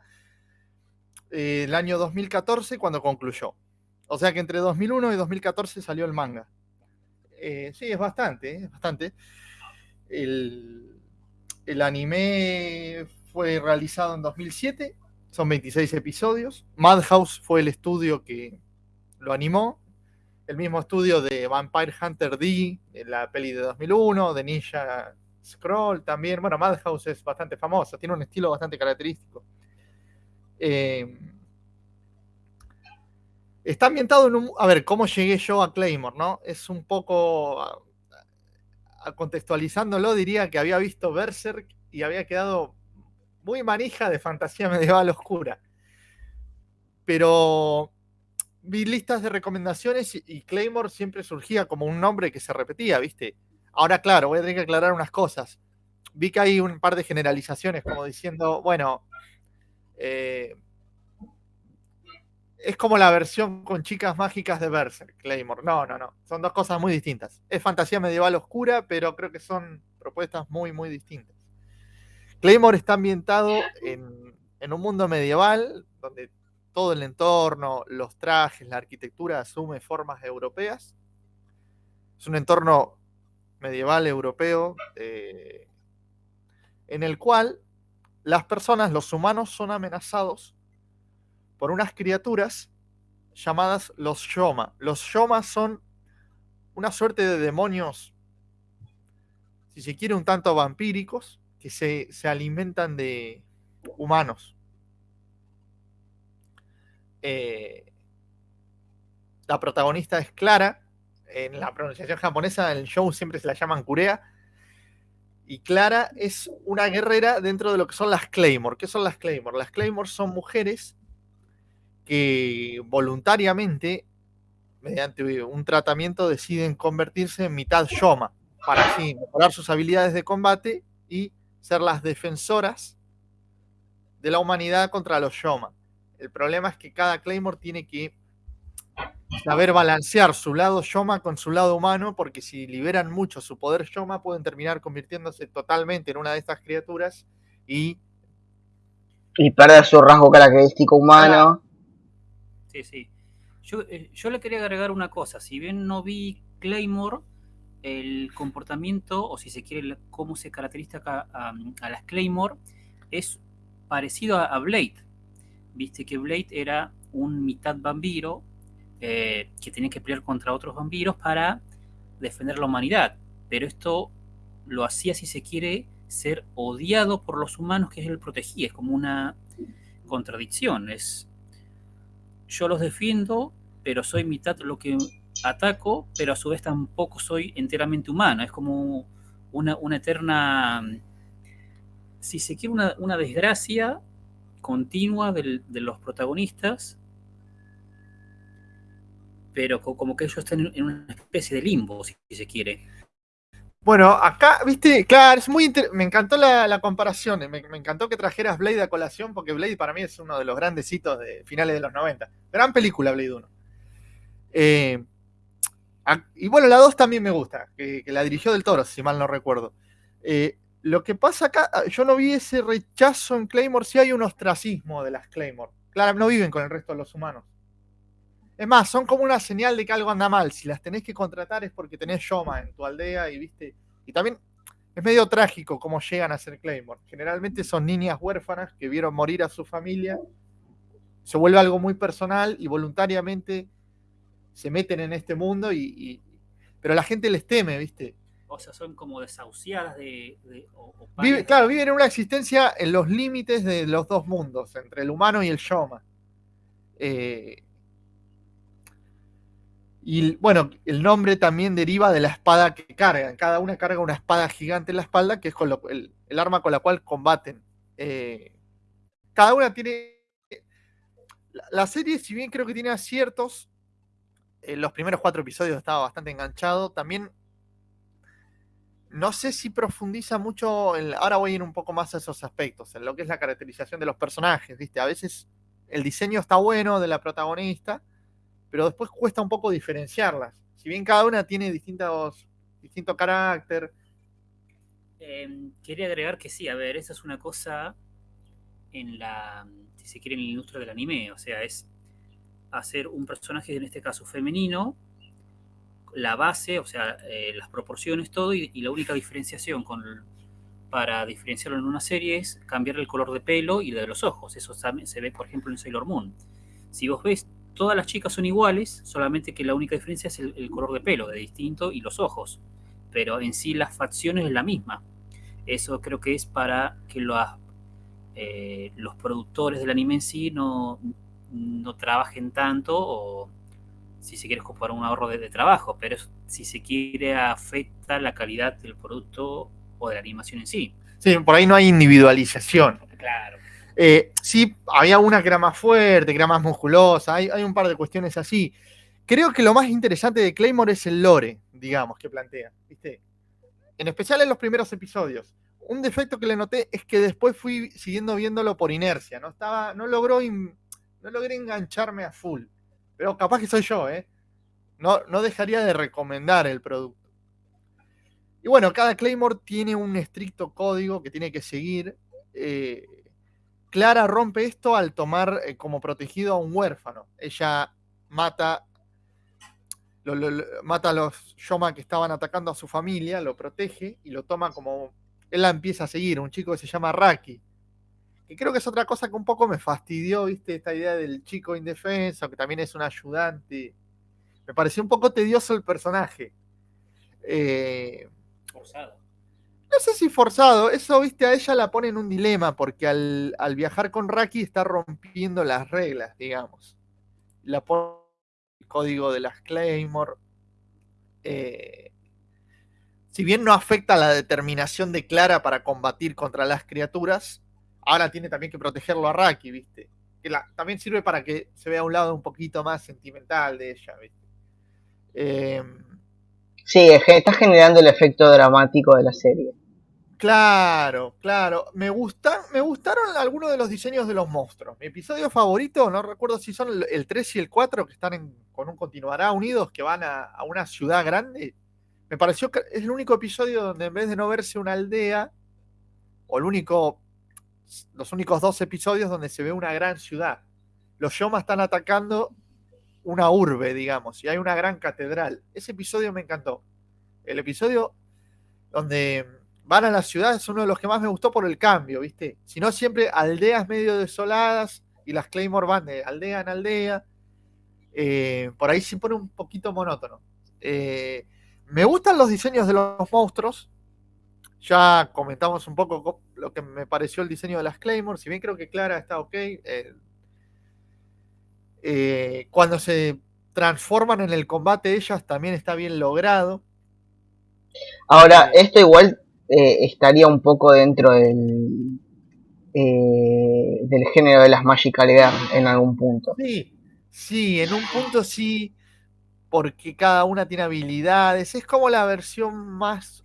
eh, el año 2014 cuando concluyó. O sea que entre 2001 y 2014 salió el manga. Eh, sí, es bastante, es bastante. El, el, anime fue realizado en 2007, son 26 episodios. Madhouse fue el estudio que lo animó. El mismo estudio de Vampire Hunter D, la peli de 2001, de Ninja Scroll también. Bueno, Madhouse es bastante famosa, tiene un estilo bastante característico. Eh, está ambientado en un. A ver, ¿cómo llegué yo a Claymore, no? Es un poco. contextualizándolo, diría que había visto Berserk y había quedado muy manija de fantasía [laughs] medieval oscura. Pero vi listas de recomendaciones y Claymore siempre surgía como un nombre que se repetía, ¿viste? Ahora, claro, voy a tener que aclarar unas cosas. Vi que hay un par de generalizaciones, como diciendo, bueno, eh, es como la versión con chicas mágicas de Berserk, Claymore. No, no, no. Son dos cosas muy distintas. Es fantasía medieval oscura, pero creo que son propuestas muy, muy distintas. Claymore está ambientado en, un mundo medieval donde todo el entorno, los trajes, la arquitectura asume formas europeas. Es un entorno medieval europeo, eh, en el cual las personas, los humanos, son amenazados por unas criaturas llamadas los Shoma. Los Shoma son una suerte de demonios, si se quiere, un tanto vampíricos, que se, alimentan de humanos. Eh, la protagonista es Clara, en la pronunciación japonesa, en el show siempre se la llaman Kurea. Y Clara es una guerrera dentro de lo que son las Claymore. ¿Qué son las Claymore? Las Claymore son mujeres que voluntariamente, mediante un tratamiento, deciden convertirse en mitad Shoma, para así mejorar sus habilidades de combate y ser las defensoras de la humanidad contra los Shoma. El problema es que cada Claymore tiene que saber balancear su lado Shoma con su lado humano, porque si liberan mucho su poder Shoma, pueden terminar convirtiéndose totalmente en una de estas criaturas y. Y perder su rasgo característico humano. Sí, sí. Yo, eh, yo le quería agregar una cosa. Si bien no vi Claymore, el comportamiento, o si se quiere, cómo se caracteriza a, a, las Claymore, es parecido a, a Blade. Viste que Blade era un mitad vampiro, eh, que tenía que pelear contra otros vampiros para defender la humanidad. Pero esto lo hacía, si se quiere, ser odiado por los humanos que él protegía. Es como una contradicción. Es, yo los defiendo, pero soy mitad lo que ataco, pero a su vez tampoco soy enteramente humano. Es como una, eterna, si se quiere, una, desgracia continua de los protagonistas pero como que ellos están en una especie de limbo, si se quiere. Bueno, acá, viste, claro, es muy me encantó la, comparación, me, encantó que trajeras Blade a colación, porque Blade para mí es uno de los grandes hitos de finales de los 90. Gran película, Blade 1. Eh, y bueno, la 2 también me gusta, que, la dirigió del Toro, si mal no recuerdo. Eh, Lo que pasa acá, ah, yo no vi ese rechazo en Claymore, sí hay un ostracismo de las Claymore. Claro, no viven con el resto de los humanos. Es más, son como una señal de que algo anda mal. Si las tenés que contratar es porque tenés Shoma en tu aldea y viste. Y también es medio trágico cómo llegan a ser Claymore. Generalmente son niñas huérfanas que vieron morir a su familia. Se vuelve algo muy personal y voluntariamente se meten en este mundo y, pero la gente les teme, ¿viste? O sea, son como desahuciadas de... claro, viven en una existencia en los límites de los dos mundos, entre el humano y el Shoma. Eh, y bueno, el nombre también deriva de la espada que cargan. Cada una carga una espada gigante en la espalda, que es el, arma con la cual combaten. Eh, cada una tiene. La, serie, si bien creo que tiene aciertos, en los primeros cuatro episodios estaba bastante enganchado. También. No sé si profundiza mucho. ahora voy a ir un poco más a esos aspectos, en lo que es la caracterización de los personajes. ¿viste? A veces el diseño está bueno de la protagonista pero después cuesta un poco diferenciarlas. Si bien cada una tiene distintos, distinto carácter. Em, quería agregar que sí, a ver, esa es una cosa en la, si se quiere, en la industria del anime, o sea, es hacer un personaje, en este caso femenino, la base, o sea, eh, las proporciones, todo, y, la única diferenciación con, para diferenciarlo en una serie es cambiar el color de pelo y de los ojos. Eso se ve, por ejemplo, en Sailor Moon. Si vos ves todas las chicas son iguales, solamente que la única diferencia es el, color de pelo, de distinto, y los ojos. Pero en sí las facciones es la misma. Eso creo que es para que los, eh, los productores del anime en sí no, no trabajen tanto o si se quiere ocupar un ahorro de, trabajo, pero si se quiere afecta la calidad del producto o de la animación en sí. Sí, por ahí no hay individualización. Claro. Eh, sí, había una que era más fuerte, que era más musculosa, hay, un par de cuestiones así. Creo que lo más interesante de Claymore es el lore, digamos, que plantea, ¿viste? En especial en los primeros episodios. Un defecto que le noté es que después fui siguiendo viéndolo por inercia, no estaba, no logró, no logré engancharme a full. Pero capaz que soy yo, ¿eh? No, no dejaría de recomendar el producto. Y bueno, cada Claymore tiene un estricto código que tiene que seguir. Eh, Clara rompe esto al tomar eh, como protegido a un huérfano. Ella mata, mata a los Yoma que estaban atacando a su familia, lo protege y lo toma como. Él la empieza a seguir, un chico que se llama Raki. Que creo que es otra cosa que un poco me fastidió, ¿viste? Esta idea del chico indefenso, que también es un ayudante. Me pareció un poco tedioso el personaje. Eh, no sé si forzado, eso, viste, a ella la pone en un dilema, porque al, viajar con Raki está rompiendo las reglas, digamos. La pone el código de las Claymore. Eh, si bien no afecta la determinación de Clara para combatir contra las criaturas, ahora tiene también que protegerlo a Raki, ¿viste? Que también sirve para que se vea un lado un poquito más sentimental de ella, ¿viste? Eh, sí, está generando el efecto dramático de la serie. Claro, claro. Me, gustan, me gustaron algunos de los diseños de los monstruos. Mi episodio favorito, no recuerdo si son el 3 y el 4, que están con un continuará unidos, que van a, una ciudad grande. Me pareció que es el único episodio donde en vez de no verse una aldea, o el único, los únicos dos episodios donde se ve una gran ciudad. Los Yomas están atacando una urbe, digamos, y hay una gran catedral. Ese episodio me encantó. El episodio donde van a la ciudad es uno de los que más me gustó por el cambio, ¿viste? Si no, siempre aldeas medio desoladas y las Claymore van de aldea en aldea. Eh, por ahí se pone un poquito monótono. Eh, me gustan los diseños de los monstruos. Ya comentamos un poco lo que me pareció el diseño de las Claymore. Si bien creo que Clara está ok. Eh, cuando se transforman en el combate ellas también está bien logrado. Ahora, esto igual eh, estaría un poco dentro del, eh, del género de las Magical Girl en algún punto. Sí, sí, en un punto sí, porque cada una tiene habilidades. Es como la versión más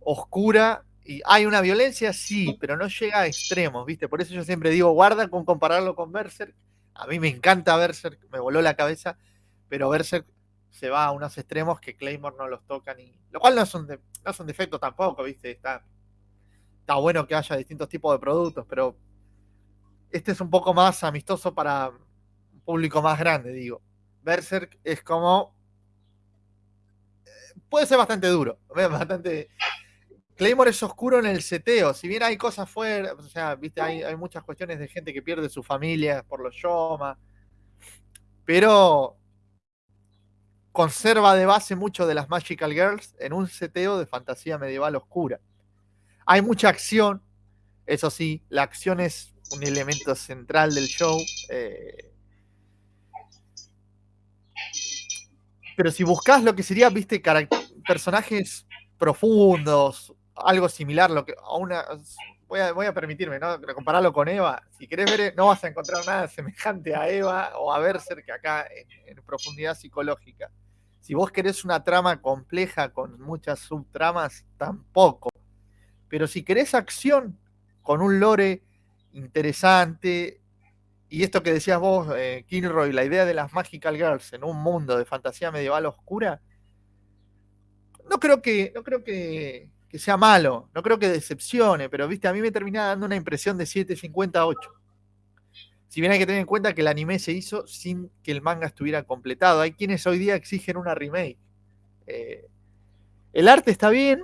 oscura. Y hay una violencia, sí, pero no llega a extremos, ¿viste? Por eso yo siempre digo, guarda con compararlo con Berserk. A mí me encanta Berserk, me voló la cabeza, pero Berserk se va a unos extremos que Claymore no los toca ni. Lo cual no es un, defecto tampoco, ¿viste? Está, está bueno que haya distintos tipos de productos, pero este es un poco más amistoso para un público más grande, digo. Berserk es como. Eh, puede ser bastante duro, [laughs] bastante. Claymore es oscuro en el seteo, si bien hay cosas fuera, o sea, viste, hay, hay muchas cuestiones de gente que pierde su familia por los Yoma, pero conserva de base mucho de las Magical Girls en un seteo de fantasía medieval oscura. Hay mucha acción, eso sí, la acción es un elemento central del show. Eh, pero si buscas lo que sería, viste, personajes profundos, algo similar, lo que a una. Voy a, permitirme, ¿no? Compararlo con Eva. Si querés ver, no vas a encontrar nada semejante a Eva o a Berserk acá en profundidad psicológica. Si vos querés una trama compleja con muchas subtramas, tampoco. Pero si querés acción con un lore interesante, y esto que decías vos, eh, Kilroy, la idea de las Magical Girls en un mundo de fantasía medieval oscura, no creo que, no creo que, sea malo, no creo que decepcione, pero viste, a mí me termina dando una impresión de 758. Si bien hay que tener en cuenta que el anime se hizo sin que el manga estuviera completado. Hay quienes hoy día exigen una remake. Eh, el arte está bien,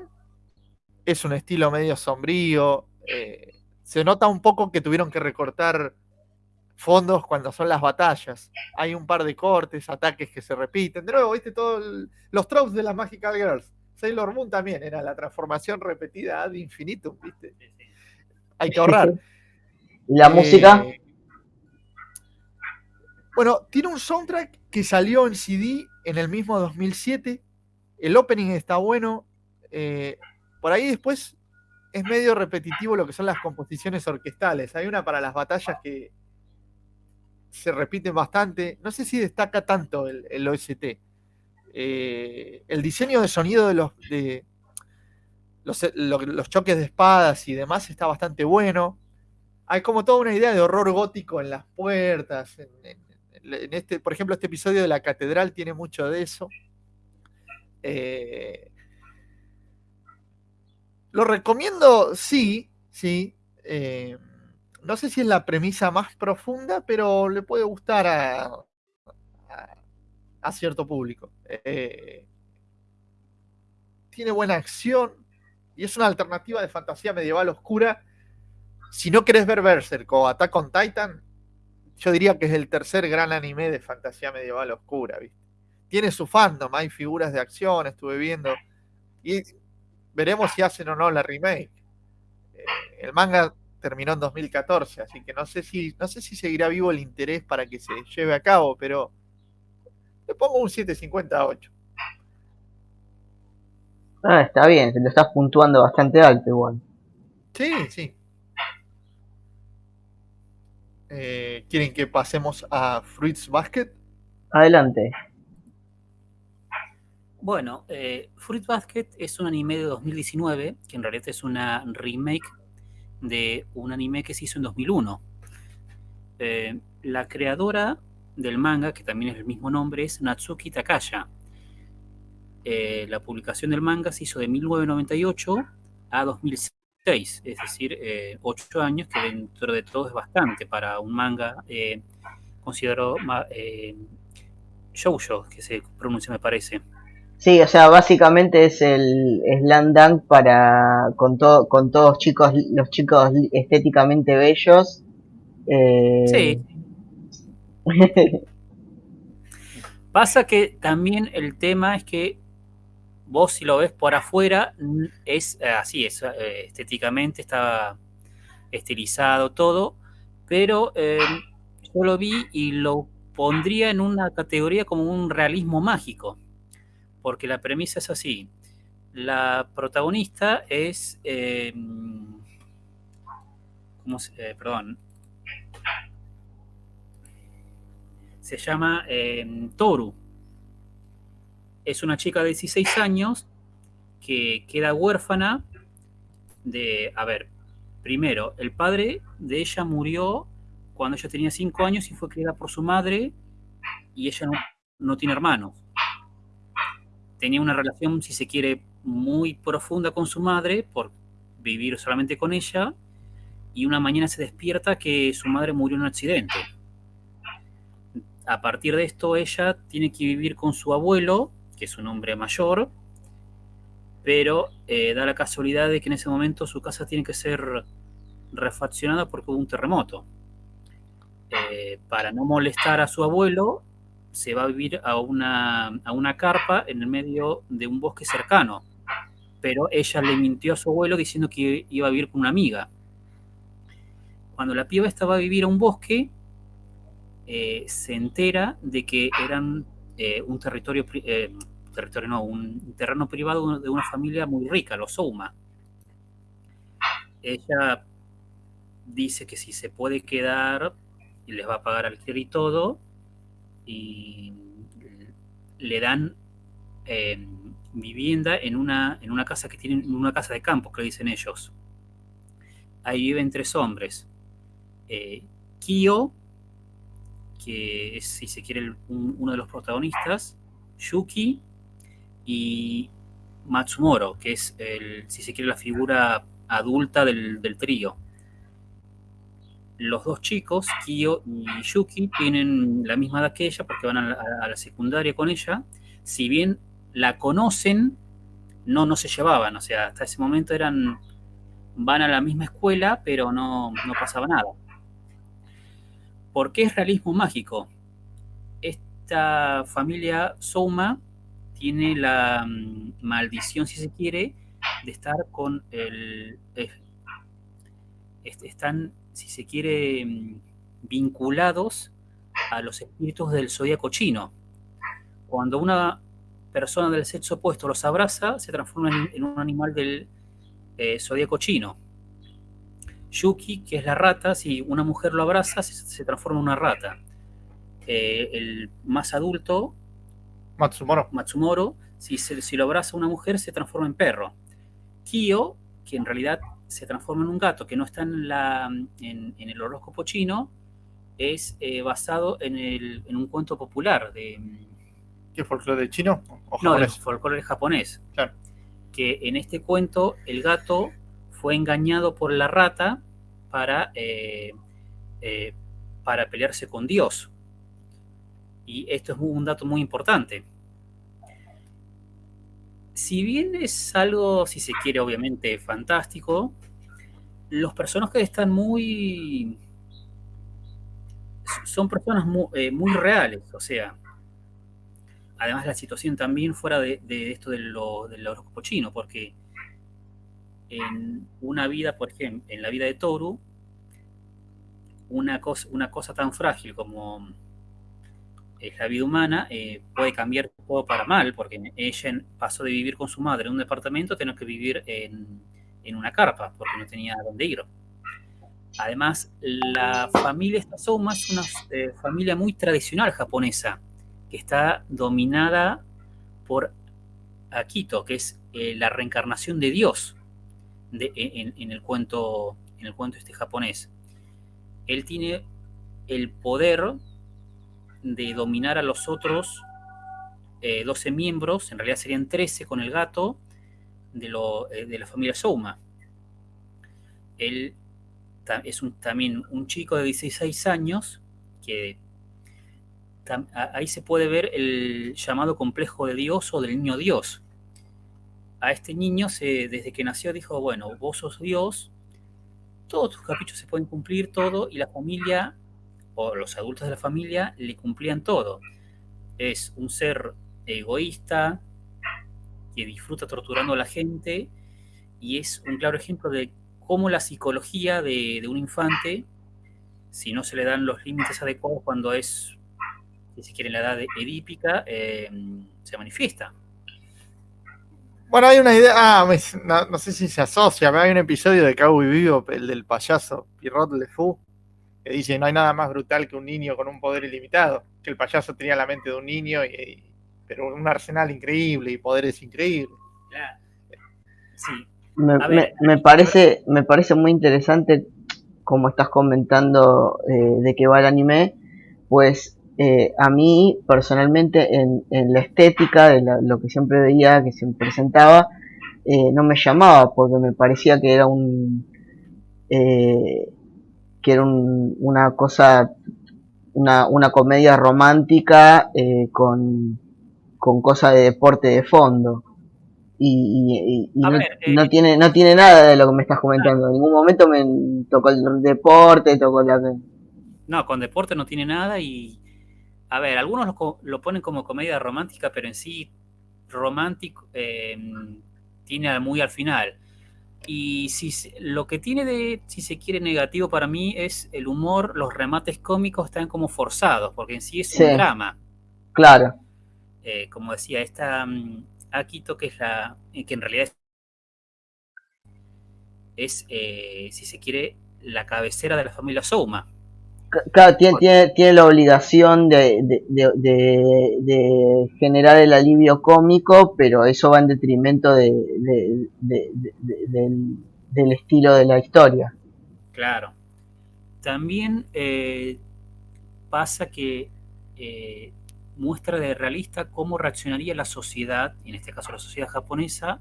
es un estilo medio sombrío. Eh, se nota un poco que tuvieron que recortar fondos cuando son las batallas. Hay un par de cortes, ataques que se repiten. De nuevo, viste todos los tropes de las Magical Girls. Sailor Moon también era la transformación repetida ad infinitum, ¿viste? Hay que ahorrar. [laughs] ¿Y la música? Bueno, tiene un soundtrack que salió en CD en el mismo 2007. El opening está bueno. Eh, por ahí después es medio repetitivo lo que son las composiciones orquestales. Hay una para las batallas que se repiten bastante. No sé si destaca tanto el, OST. Eh, el diseño de sonido de los, de los, choques de espadas y demás está bastante bueno. Hay como toda una idea de horror gótico en las puertas, este, por ejemplo, este episodio de la catedral tiene mucho de eso. Eh, lo recomiendo, sí, sí. Eh, no sé si es la premisa más profunda, pero le puede gustar a, a, cierto público. Eh, tiene buena acción y es una alternativa de fantasía medieval oscura. Si no querés ver Berserk o Attack on Titan, yo diría que es el tercer gran anime de fantasía medieval oscura, ¿viste? Tiene su fandom, hay figuras de acción, estuve viendo. Y veremos si hacen o no la remake. Eh, el manga terminó en 2014, así que no sé si no sé si seguirá vivo el interés para que se lleve a cabo, pero le pongo un 758. Ah, está bien, te lo estás puntuando bastante alto igual. Sí, sí. Eh, ¿Quieren que pasemos a Fruits Basket? Adelante. Bueno, eh, Fruit Basket es un anime de 2019, que en realidad es una remake de un anime que se hizo en 2001. Eh, la creadora del manga, que también es el mismo nombre, es Natsuki Takaya. la publicación del manga se hizo de 1998 a 2006 es decir, eh, ocho años, que dentro de todo es bastante para un manga eh, considerado eh, shoujo, que se pronuncia me parece. Sí, o sea, básicamente es el slam dunk para con todo con todos chicos los chicos estéticamente bellos. Eh, sí. [laughs] Pasa que también el tema es que vos si lo ves por afuera, es eh, así, es, eh, estéticamente está estilizado todo, pero eh, yo lo vi y lo pondría en una categoría como un realismo mágico, porque la premisa es así. La protagonista es, ¿cómo se, perdón, se llama Toru es una chica de 16 años que queda huérfana de, a ver, primero, el padre de ella murió cuando ella tenía 5 años y fue criada por su madre y ella no, tiene hermanos. Tenía una relación, si se quiere, muy profunda con su madre por vivir solamente con ella y una mañana se despierta que su madre murió en un accidente. A partir de esto ella tiene que vivir con su abuelo, que es un hombre mayor, pero eh, da la casualidad de que en ese momento su casa tiene que ser refaccionada porque hubo un terremoto. Eh, para no molestar a su abuelo, se va a vivir a una, a una carpa en el medio de un bosque cercano. Pero ella le mintió a su abuelo diciendo que iba a vivir con una amiga. Cuando la piba estaba a vivir a un bosque, eh, se entera de que eran eh, un territorio, territorio no, un terreno privado de una familia muy rica, los Souma. Ella dice que si se puede quedar y les va a pagar alquiler y todo, y le dan eh, vivienda en una, en una casa que tienen, una casa de campo, que dicen ellos. Ahí viven tres hombres. Eh, Kyo, que es, si se quiere, uno de los protagonistas, Yuki y Matsumoro, que es, el, si se quiere, la figura adulta del, del trío los dos chicos, Kyo y Yuki, tienen la misma edad que ella porque van a la, secundaria con ella. Si bien la conocen, no, no se llevaban. O sea, hasta ese momento eran. van a la misma escuela, pero no, no pasaba nada. ¿Por qué es realismo mágico? Esta familia Souma tiene la mm, maldición, si se quiere, de estar con el. están si se quiere, mm, vinculados a los espíritus del zodíaco chino. Cuando una persona del sexo opuesto los abraza, se transforma en, un animal del eh, zodíaco chino. Yuki, que es la rata, si una mujer lo abraza, se, transforma en una rata. Eh, el más adulto, Matsumoro, Matsumoro si, si lo abraza una mujer, se transforma en perro. Kyo, que en realidad se transforma en un gato que no está en, la, en, el horóscopo chino, es eh, basado en, el, en, un cuento popular de... ¿Qué folclore chino? ¿O no, el folclore japonés. Claro. Que en este cuento el gato fue engañado por la rata para, eh, eh, para pelearse con Dios. Y esto es un dato muy importante si bien es algo, si se quiere, obviamente fantástico, los personajes están muy... son personas eh, muy, reales, o sea, además la situación también fuera de, esto de del horóscopo chino, porque en una vida, por ejemplo, en la vida de Toru, una cosa, tan frágil como la vida humana eh, puede cambiar todo para mal, porque ella pasó de vivir con su madre en un departamento a tener que vivir en, una carpa, porque no tenía dónde ir. Además, la familia Stasoma es una eh, familia muy tradicional japonesa, que está dominada por Akito, que es eh, la reencarnación de Dios en, el cuento, en el cuento este japonés. Él tiene el poder de dominar a los otros 12 eh, miembros, en realidad serían 13 con el gato, de, eh, de la familia Souma. Él es un, también un chico de 16 años que ahí se puede ver el llamado complejo de Dios o del niño Dios. A este niño se, desde que nació dijo, bueno, vos sos Dios, todos tus caprichos se pueden cumplir, todo, y la familia o los adultos de la familia le cumplían todo. Es un ser egoísta que disfruta torturando a la gente y es un claro ejemplo de cómo la psicología de, un infante, si no se le dan los límites adecuados cuando es, si se quiere, la edad edípica, eh, se manifiesta. Bueno, hay una idea, ah, no, sé si se asocia, pero hay un episodio de Cowboy Vivo, el del payaso Pierrot Le Fou, que dice, no hay nada más brutal que un niño con un poder ilimitado, que el payaso tenía la mente de un niño, y, pero un arsenal increíble y poderes increíbles. Me, parece, me parece muy interesante como estás comentando eh, de qué va el anime, pues eh, a mí personalmente en, la estética de lo que siempre veía, que se presentaba, eh, no me llamaba porque me parecía que era un eh, que era una cosa una, una comedia romántica eh, con, con cosas de deporte de fondo. Y, no, tiene no tiene nada de lo que me estás comentando. En ningún momento me tocó el deporte tocó la no con deporte no tiene nada y a ver algunos lo, lo ponen como comedia romántica pero en sí romántico tiene muy al final. Y si lo que tiene de, si se quiere, negativo para mí es el humor, los remates cómicos están como forzados, porque en sí es un drama. Claro. Eh, como decía, esta um, Akito, que es la, eh, que en realidad es, eh, si se quiere, la cabecera de la familia Souma. Claro, tiene, tiene, la obligación de, generar el alivio cómico, pero eso va en detrimento del, estilo de la historia. Claro. También eh, pasa que eh, muestra de realista cómo reaccionaría la sociedad, en este caso la sociedad japonesa,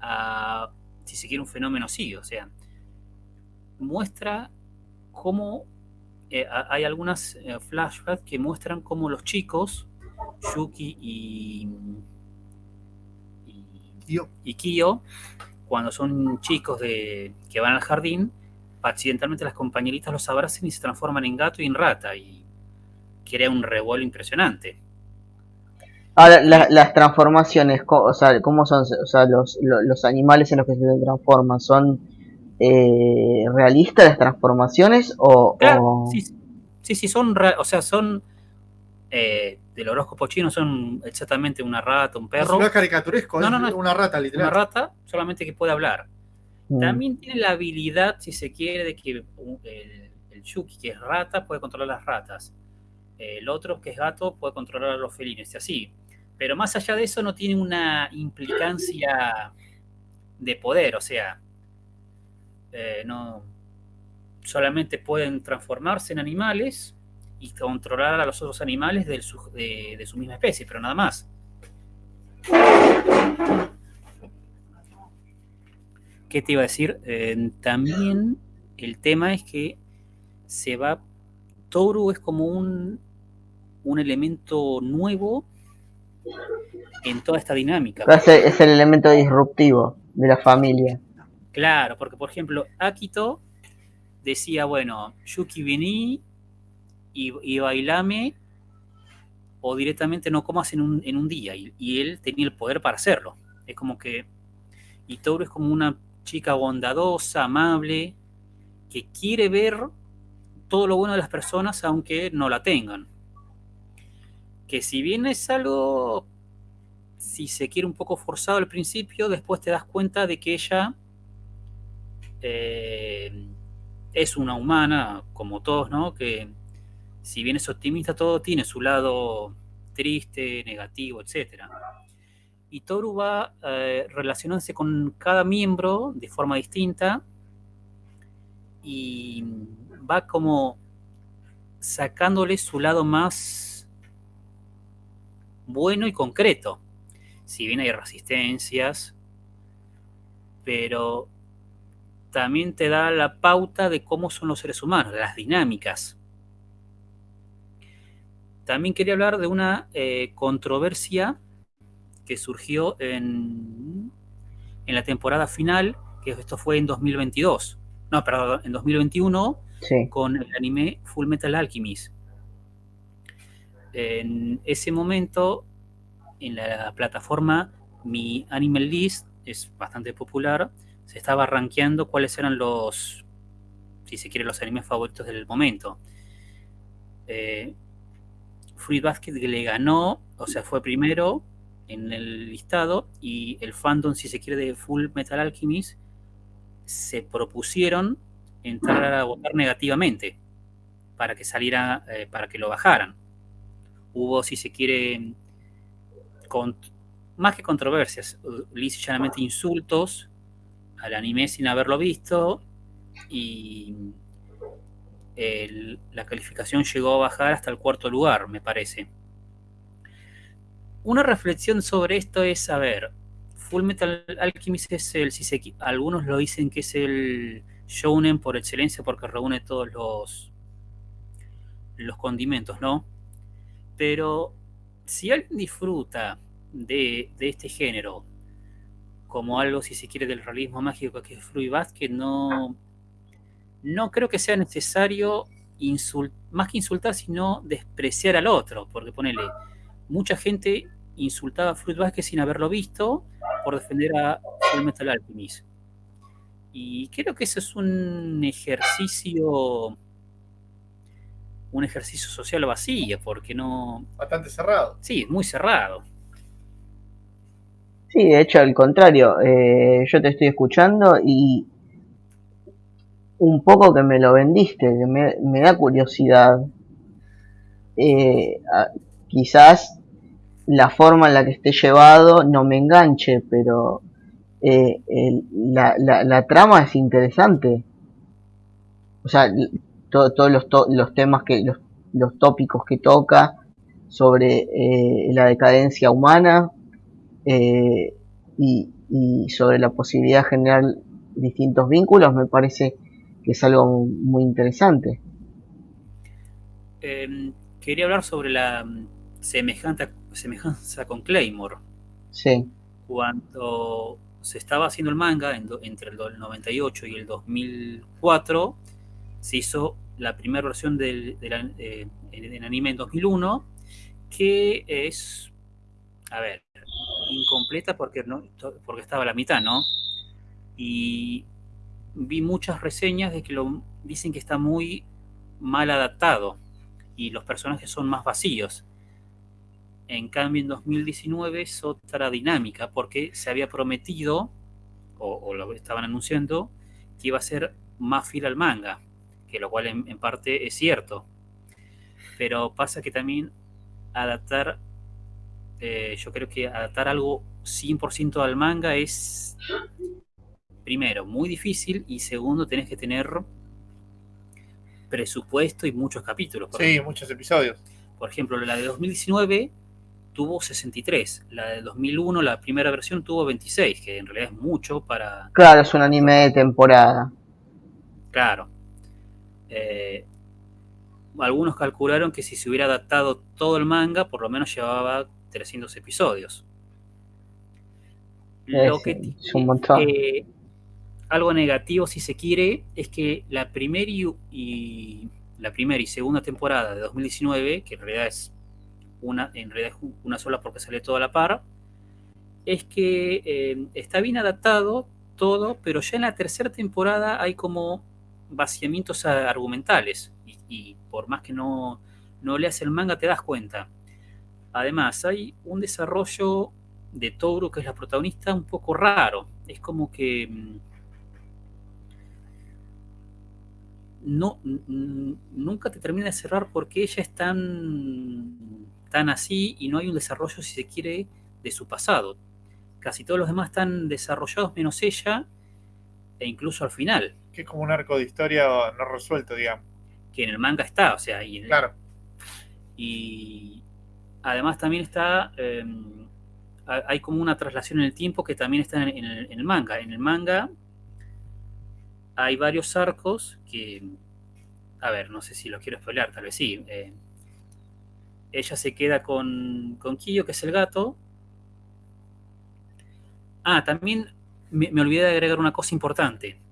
a, si se quiere, un fenómeno así. O sea, muestra cómo eh, hay algunas eh, flashbacks que muestran cómo los chicos, Yuki y, y, Kyo, cuando son chicos de, que van al jardín, accidentalmente las compañeritas los abrazan y se transforman en gato y en rata, y crea un revuelo impresionante. Ahora, las transformaciones, o sea, ¿cómo son? O sea, los, los, animales en los que se transforman, ¿son eh, realistas las transformaciones o, sí, sí, son, o sea, son eh, del horóscopo chino, son exactamente una rata, un perro. No es caricaturesco, no, no, no, una rata, literal. Una rata, solamente que puede hablar. Mm. También tiene la habilidad, si se quiere, de que el, el Yuki, que es rata, puede controlar las ratas. El otro, que es gato, puede controlar a los felinos y así. Pero más allá de eso, no tiene una implicancia de poder, o sea, eh, no, solamente pueden transformarse en animales y controlar a los otros animales de, su, misma especie, pero nada más. ¿Qué te iba a decir? Eh, también el tema es que se va. Toru es como un, un elemento nuevo en toda esta dinámica. Es el elemento disruptivo de la familia. Claro, porque por ejemplo, Akito decía, bueno, Yuki vení y, bailame o directamente no comas en un, día. Y, él tenía el poder para hacerlo. Es como que... Y Toru es como una chica bondadosa, amable, que quiere ver todo lo bueno de las personas aunque no la tengan. Que si bien es algo, si se quiere un poco forzado al principio, después te das cuenta de que ella eh, es una humana, como todos, ¿no? Que si bien es optimista, todo tiene su lado triste, negativo, etc. Y Toru va eh, relacionándose con cada miembro de forma distinta y va como sacándole su lado más bueno y concreto. Si bien hay resistencias, pero también te da la pauta de cómo son los seres humanos, las dinámicas. También quería hablar de una eh, controversia que surgió en, en, la temporada final, que esto fue en 2022, no, perdón, en 2021, con el anime Full Metal Alchemist. En ese momento, en la plataforma Mi Animal List, es bastante popular, se estaba rankeando cuáles eran los, si se quiere, los animes favoritos del momento. Eh, Fruit Basket le ganó, o sea, fue primero en el listado y el fandom, si se quiere, de Full Metal Alchemist se propusieron entrar a votar negativamente para que saliera, eh, para que lo bajaran. Hubo, si se quiere, más que controversias, llanamente insultos al anime sin haberlo visto y la calificación llegó a bajar hasta el cuarto lugar, me parece. Una reflexión sobre esto es, a ver, Full Metal Alchemist es el, algunos lo dicen que es el shounen por excelencia porque reúne todos los, los condimentos, ¿no? Pero si alguien disfruta de, este género como algo, si se quiere, del realismo mágico que es Fruit Basket, no, no creo que sea necesario más que insultar, sino despreciar al otro, porque ponele, mucha gente insultaba a Fruit Basket sin haberlo visto por defender a Full Metal Alchemist. Y creo que eso es un ejercicio un ejercicio social vacío, porque no... Bastante cerrado. Sí, muy cerrado. Sí, de hecho, al contrario, eh, yo te estoy escuchando y un poco que me lo vendiste, que me, da curiosidad. Eh, quizás la forma en la que esté llevado no me enganche, pero eh, la, trama es interesante. O sea, todos los, los, temas que, los, los, tópicos que toca sobre eh, la decadencia humana eh, y, sobre la posibilidad de generar distintos vínculos, me parece que es algo muy interesante. Em, quería hablar sobre la semejanza, semejanza con Claymore. Sí. Cuando se estaba haciendo el manga entre el 98 y el 2004, se hizo la primera versión del, eh, anime en 2001, que es, a ver, incompleta porque, no, porque estaba a la mitad, ¿no? Y vi muchas reseñas de que lo dicen que está muy mal adaptado y los personajes son más vacíos. En cambio, en 2019 es otra dinámica porque se había prometido, o, lo estaban anunciando, que iba a ser más fiel al manga que lo cual en, parte es cierto. Pero pasa que también adaptar, eh, yo creo que adaptar algo 100% al manga es, primero, muy difícil y segundo, tenés que tener presupuesto y muchos capítulos. Sí, muchos episodios. Por ejemplo, la de 2019 tuvo 63. La de 2001, la primera versión, tuvo 26, que en realidad es mucho para... Claro, es un anime de temporada. Claro. Eh, algunos calcularon que si se hubiera adaptado todo el manga, por lo menos llevaba 300 episodios. Lo que eh, algo negativo, si se quiere, es que la primera y, la primera y segunda temporada de 2019, que en realidad es una, en realidad una sola porque sale toda la par, es que eh, está bien adaptado todo, pero ya en la tercera temporada hay como vaciamientos argumentales y, por más que no, no leas el manga te das cuenta. Además, hay un desarrollo de Toru, que es la protagonista, un poco raro. Es como que mm, no, nunca te termina de cerrar porque ella es tan, tan así y no hay un desarrollo, si se quiere, de su pasado. Casi todos los demás están desarrollados menos ella, e incluso al final que es como un arco de historia no resuelto, digamos. Que en el manga está, o sea, y claro. Y además también está, em, hay como una traslación en el tiempo que también está en, el, manga. En el manga hay varios arcos que, a ver, no sé si los quiero spoilear, tal vez sí. Eh, ella se queda con, con Kiyo, que es el gato. Ah, también me olvidé de agregar una cosa importante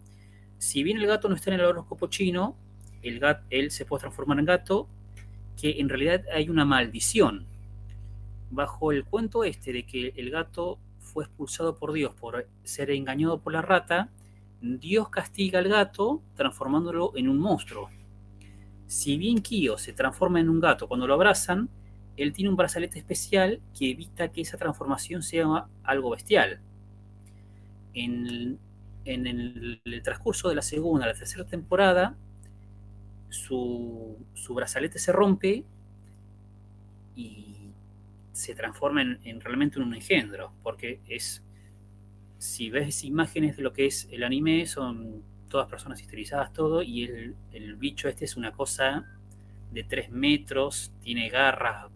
si bien el gato no está en el horóscopo chino, el él se puede transformar en gato, que en realidad hay una maldición. Bajo el cuento este de que el gato fue expulsado por Dios por ser engañado por la rata, Dios castiga al gato transformándolo en un monstruo. Si bien Kyo se transforma en un gato cuando lo abrazan, él tiene un brazalete especial que evita que esa transformación sea algo bestial. En en el, transcurso de la segunda la tercera temporada, su, brazalete se rompe y se transforma en, realmente en un engendro, porque es, si ves imágenes de lo que es el anime, son todas personas estilizadas, todo, y el, bicho este es una cosa de 3 metros, tiene garras,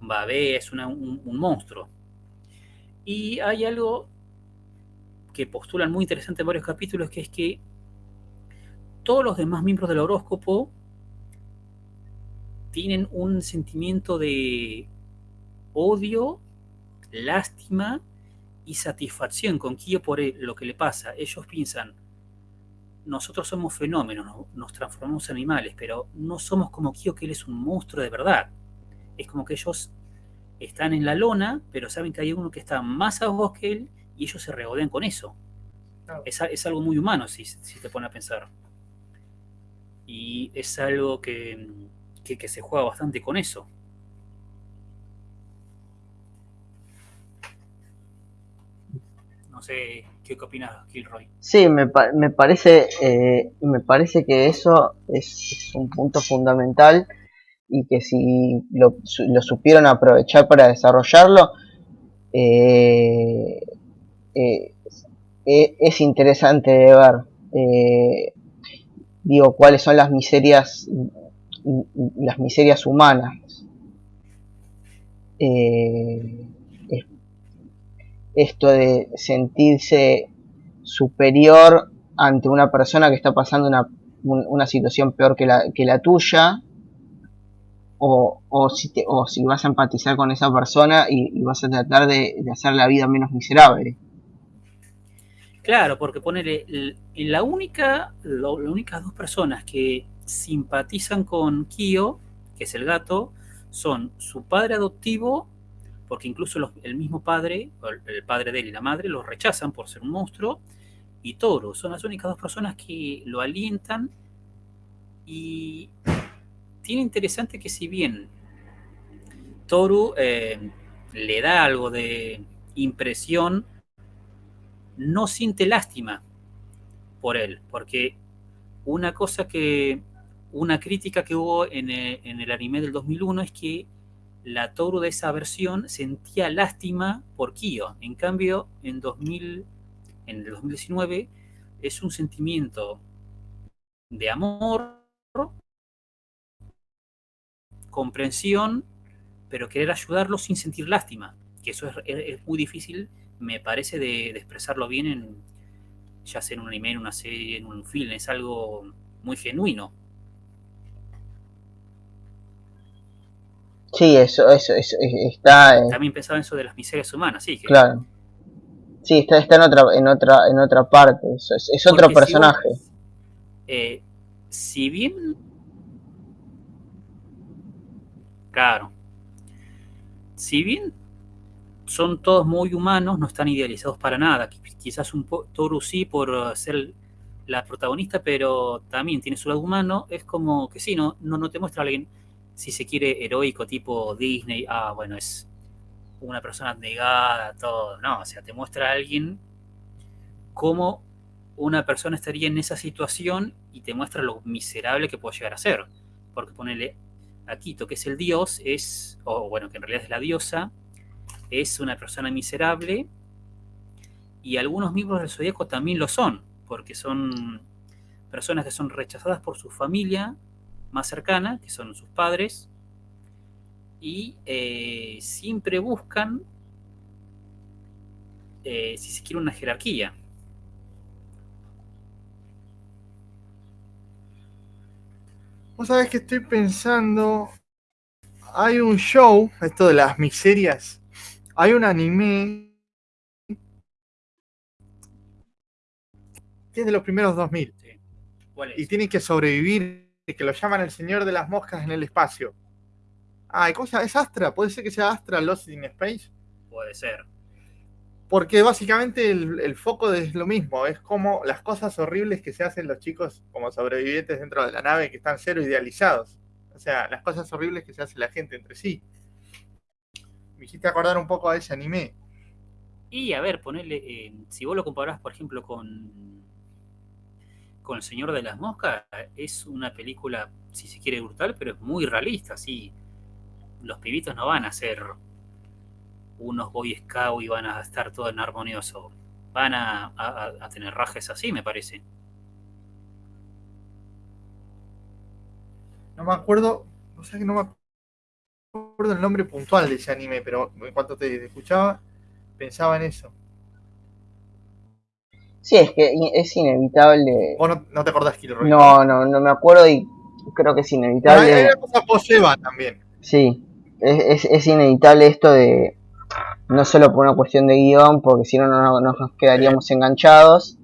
babea, es un, un monstruo. Y hay algo que postulan muy interesante en varios capítulos, que es que todos los demás miembros del horóscopo tienen un sentimiento de odio, lástima y satisfacción con Kyo por lo que le pasa. Ellos piensan, nosotros somos fenómenos, nos transformamos en animales, pero no somos como Kyo, que él es un monstruo de verdad. Es como que ellos están en la lona, pero saben que hay uno que está más abajo que él y ellos se regodean con eso. Es, algo muy humano si, si te pones a pensar. Y es algo que, que, se juega bastante con eso. Sé qué opinas, Kilroy. Sí, me, me parece, eh, me parece que eso es, un punto fundamental y que si lo, lo supieron aprovechar para desarrollarlo, eh, eh, es interesante de ver. digo, cuáles son las miserias las miserias humanas. Esto de sentirse superior ante una persona que está pasando una, una situación peor que la, que la tuya, o, o, si te, o, si vas a empatizar con esa persona y, vas a tratar de, hacer la vida menos miserable. Claro, porque ponerle la única, las únicas dos personas que simpatizan con Kyo, que es el gato, son su padre adoptivo, porque incluso el mismo padre, el padre de él y la madre, lo rechazan por ser un monstruo, y Toru, son las únicas dos personas que lo alientan y tiene interesante que si bien Toru eh, le da algo de impresión, no siente lástima por él, porque una cosa que una crítica que hubo en el, anime del 2001 es que la Toru de esa versión sentía lástima por Kyo. En cambio, en, 2000, en el 2019 es un sentimiento de amor, comprensión, pero querer ayudarlo sin sentir lástima. Que eso es, muy difícil, me parece, de, expresarlo bien en ya sea en un anime, en una serie, en un film. Es algo muy genuino. Sí, eso, eso, está... También pensaba en eso de las miserias humanas, sí. Claro. Sí, está, está en otra, en otra, en otra parte, es, otro personaje. Eh, si bien... Claro. Si bien son todos muy humanos, no están idealizados para nada. Quizás un Toru sí por ser la protagonista, pero también tiene su lado humano. Es como que sí, no, no, no te muestra a alguien si se quiere, heroico tipo Disney, ah, bueno, es una persona negada, todo, no, o sea, te muestra a alguien cómo una persona estaría en esa situación y te muestra lo miserable que puede llegar a ser. Porque ponerle a Quito, que es el dios, es, o bueno, que en realidad es la diosa, es una persona miserable y algunos miembros del zodíaco también lo son, porque son personas que son rechazadas por su familia más cercana, que son sus padres, y eh, siempre buscan, eh, si se quiere, una jerarquía. Vos sabés que estoy pensando, hay un show, esto de las miserias, hay un anime que es de los primeros 2000. Y tienen que sobrevivir que lo llaman el señor de las moscas en el espacio. Ah, ¿cómo se llama? ¿Es Astra? ¿Puede ser que sea Astra Lost in Space? Puede ser. Porque básicamente el, foco es lo mismo, es como las cosas horribles que se hacen los chicos como sobrevivientes dentro de la nave que están cero idealizados. O sea, las cosas horribles que se hace la gente entre sí. Me hiciste acordar un poco a ese anime. Y a ver, ponerle, eh, si vos lo comparás, por ejemplo, con con El Señor de las Moscas es una película, si se quiere, brutal, pero es muy realista, sí. Los pibitos no van a ser unos Boy Scout y van a estar todo en armonioso. Van a, tener rajes así, me parece. No me acuerdo, no sé que no me acuerdo el nombre puntual de ese anime, pero en cuanto te escuchaba, pensaba en eso. Sí, es que es inevitable. ¿Vos no, te acordás Kilo Roy? No, no, no me acuerdo y creo que es inevitable. hay, una cosa post-Eva también. Sí, es, es, inevitable esto de. No solo por una cuestión de guion, porque si no, no, nos quedaríamos enganchados.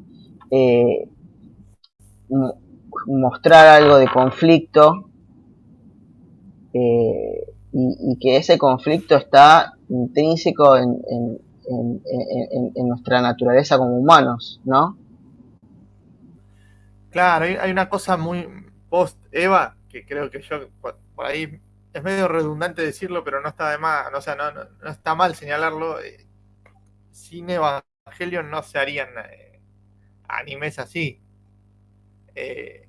Eh, mostrar algo de conflicto eh, y, que ese conflicto está intrínseco en, en, nuestra naturaleza como humanos, ¿no? Claro, hay, una cosa muy post-Eva que creo que yo por, ahí es medio redundante decirlo, pero no está de más, o sea, no, no, está mal señalarlo. Eh, sin Evangelion no se harían eh, animes así. Eh,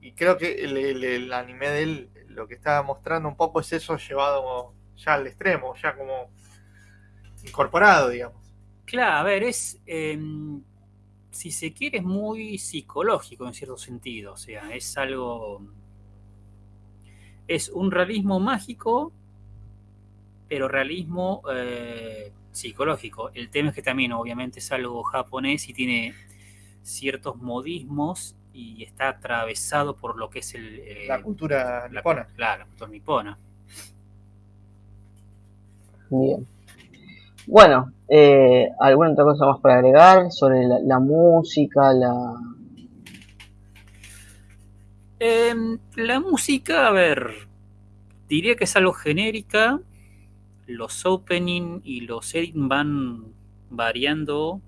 y creo que el, anime de él lo que está mostrando un poco es eso llevado ya al extremo, ya como incorporado, digamos. Claro, a ver, es, em, si se quiere, es muy psicológico en cierto sentido, o sea, es algo, es un realismo mágico, pero realismo eh, psicológico. El tema es que también obviamente es algo japonés y tiene ciertos modismos y está atravesado por lo que es el... Eh, la cultura nipona. Claro, la cultura nipona. Bien. Bueno, eh, ¿alguna otra cosa más para agregar sobre la, música, la... Em, la música, a ver, diría que es algo genérica. Los opening y los editing van variando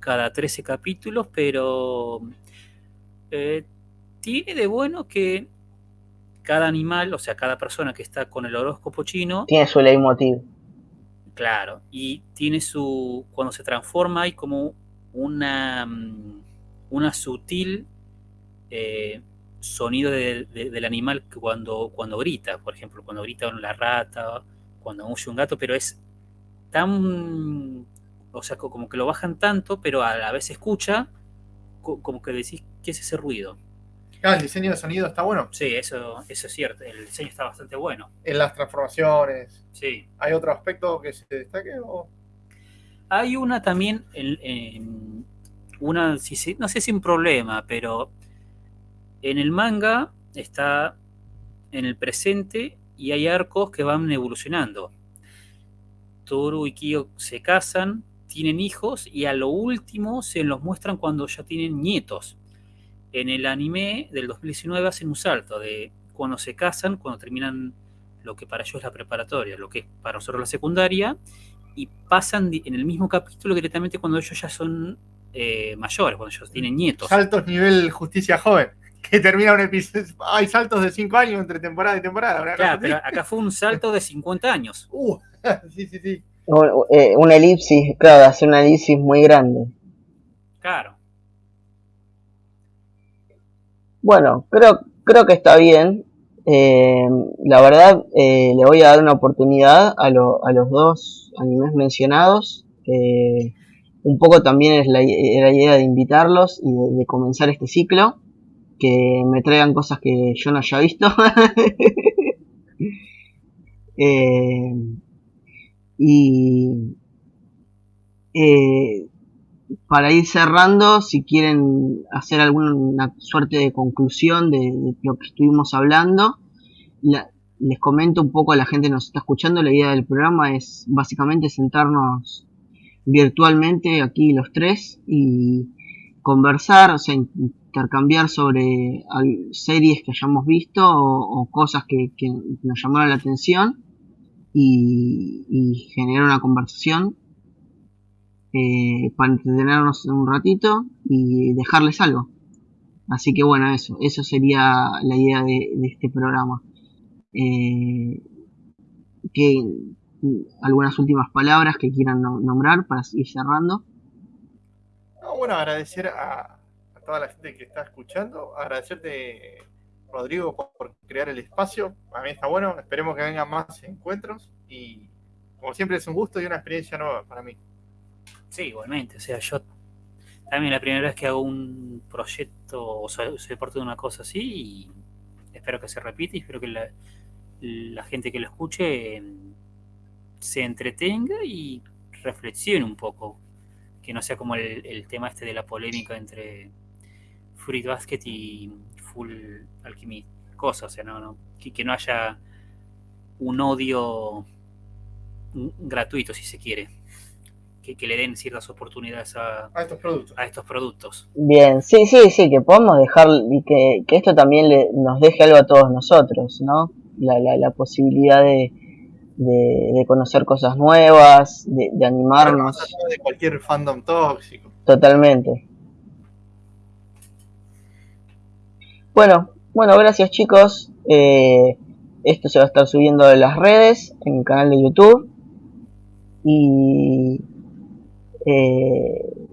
cada 13 capítulos, pero eh, tiene de bueno que cada animal, o sea, cada persona que está con el horóscopo chino... Tiene su leitmotiv. Claro, y tiene su... Cuando se transforma hay como una, mm, una sutil eh, sonido del animal cuando, cuando grita, por ejemplo, cuando grita la rata, cuando huye un gato, pero es tan... O sea, como que lo bajan tanto, pero a la vez se escucha como que decís, ¿qué es ese ruido? El diseño de sonido está bueno. Sí, eso, eso es cierto. El diseño está bastante bueno. En las transformaciones. Sí. ¿Hay otro aspecto que se destaque? Hay una también, en, una, no sé si un problema, pero en el manga está en el presente y hay arcos que van evolucionando. Toru y Kyo se casan, tienen hijos y a lo último se los muestran cuando ya tienen nietos. En el anime del 2019 hacen un salto de cuando se casan, cuando terminan lo que para ellos es la preparatoria, lo que es para nosotros la secundaria, y pasan en el mismo capítulo directamente cuando ellos ya son eh, mayores, cuando ellos tienen nietos. Saltos nivel justicia joven, [laughs] que termina un episodio. Hay saltos de 5 años entre temporada y temporada. Claro, pero acá fue un salto de 50 años. [laughs] Uh, [laughs] sí, sí, sí. Eh, una elipsis, claro, hace una elipsis muy grande. Claro. Bueno, creo, creo que está bien. Eh, la verdad, eh, le voy a dar una oportunidad a, a los dos animes mencionados. un poco también es la, idea de invitarlos y de, comenzar este ciclo. Que me traigan cosas que yo no haya visto. [laughs] eh, y para ir cerrando, si quieren hacer alguna suerte de conclusión de, lo que estuvimos hablando, les comento un poco a la gente que nos está escuchando. La idea del programa es básicamente sentarnos virtualmente aquí los tres y conversar, o sea, intercambiar sobre series que hayamos visto o, cosas que, que, nos llamaron la atención y, generar una conversación eh, para entretenernos un ratito y dejarles algo. Así que bueno, eso, eso sería la idea de, este programa. Eh, que algunas últimas palabras que quieran nombrar para ir cerrando. bueno, agradecer a, toda la gente que está escuchando, agradecerte Rodrigo, por crear el espacio. A mí está bueno. Esperemos que vengan más encuentros. Y como siempre es un gusto y una experiencia nueva para mí. Sí, igualmente. O sea, yo también la primera vez que hago un proyecto o soy, parte de una cosa así y espero que se repita y espero que la, gente que lo escuche em, se entretenga y reflexione un poco, que no sea como el, tema este de la polémica entre Fruit Basket y Full Alchemy, cosas, o sea, no, no, que, no haya un odio gratuito, si se quiere. Que, le den ciertas oportunidades a, estos productos. a estos productos. Bien, sí, sí, sí, que podemos dejar y que, esto también le, nos deje algo a todos nosotros, ¿no? La, la, la posibilidad de, de, conocer cosas nuevas, de, animarnos. De cualquier fandom tóxico. Totalmente. Bueno, bueno, gracias chicos. Eh, esto se va a estar subiendo en las redes, en el canal de YouTube. Y eh,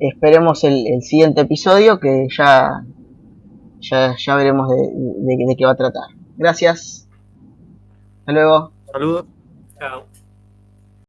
esperemos el, siguiente episodio que ya, ya, veremos de qué va a tratar. Gracias. Hasta luego. Saludos. Chao.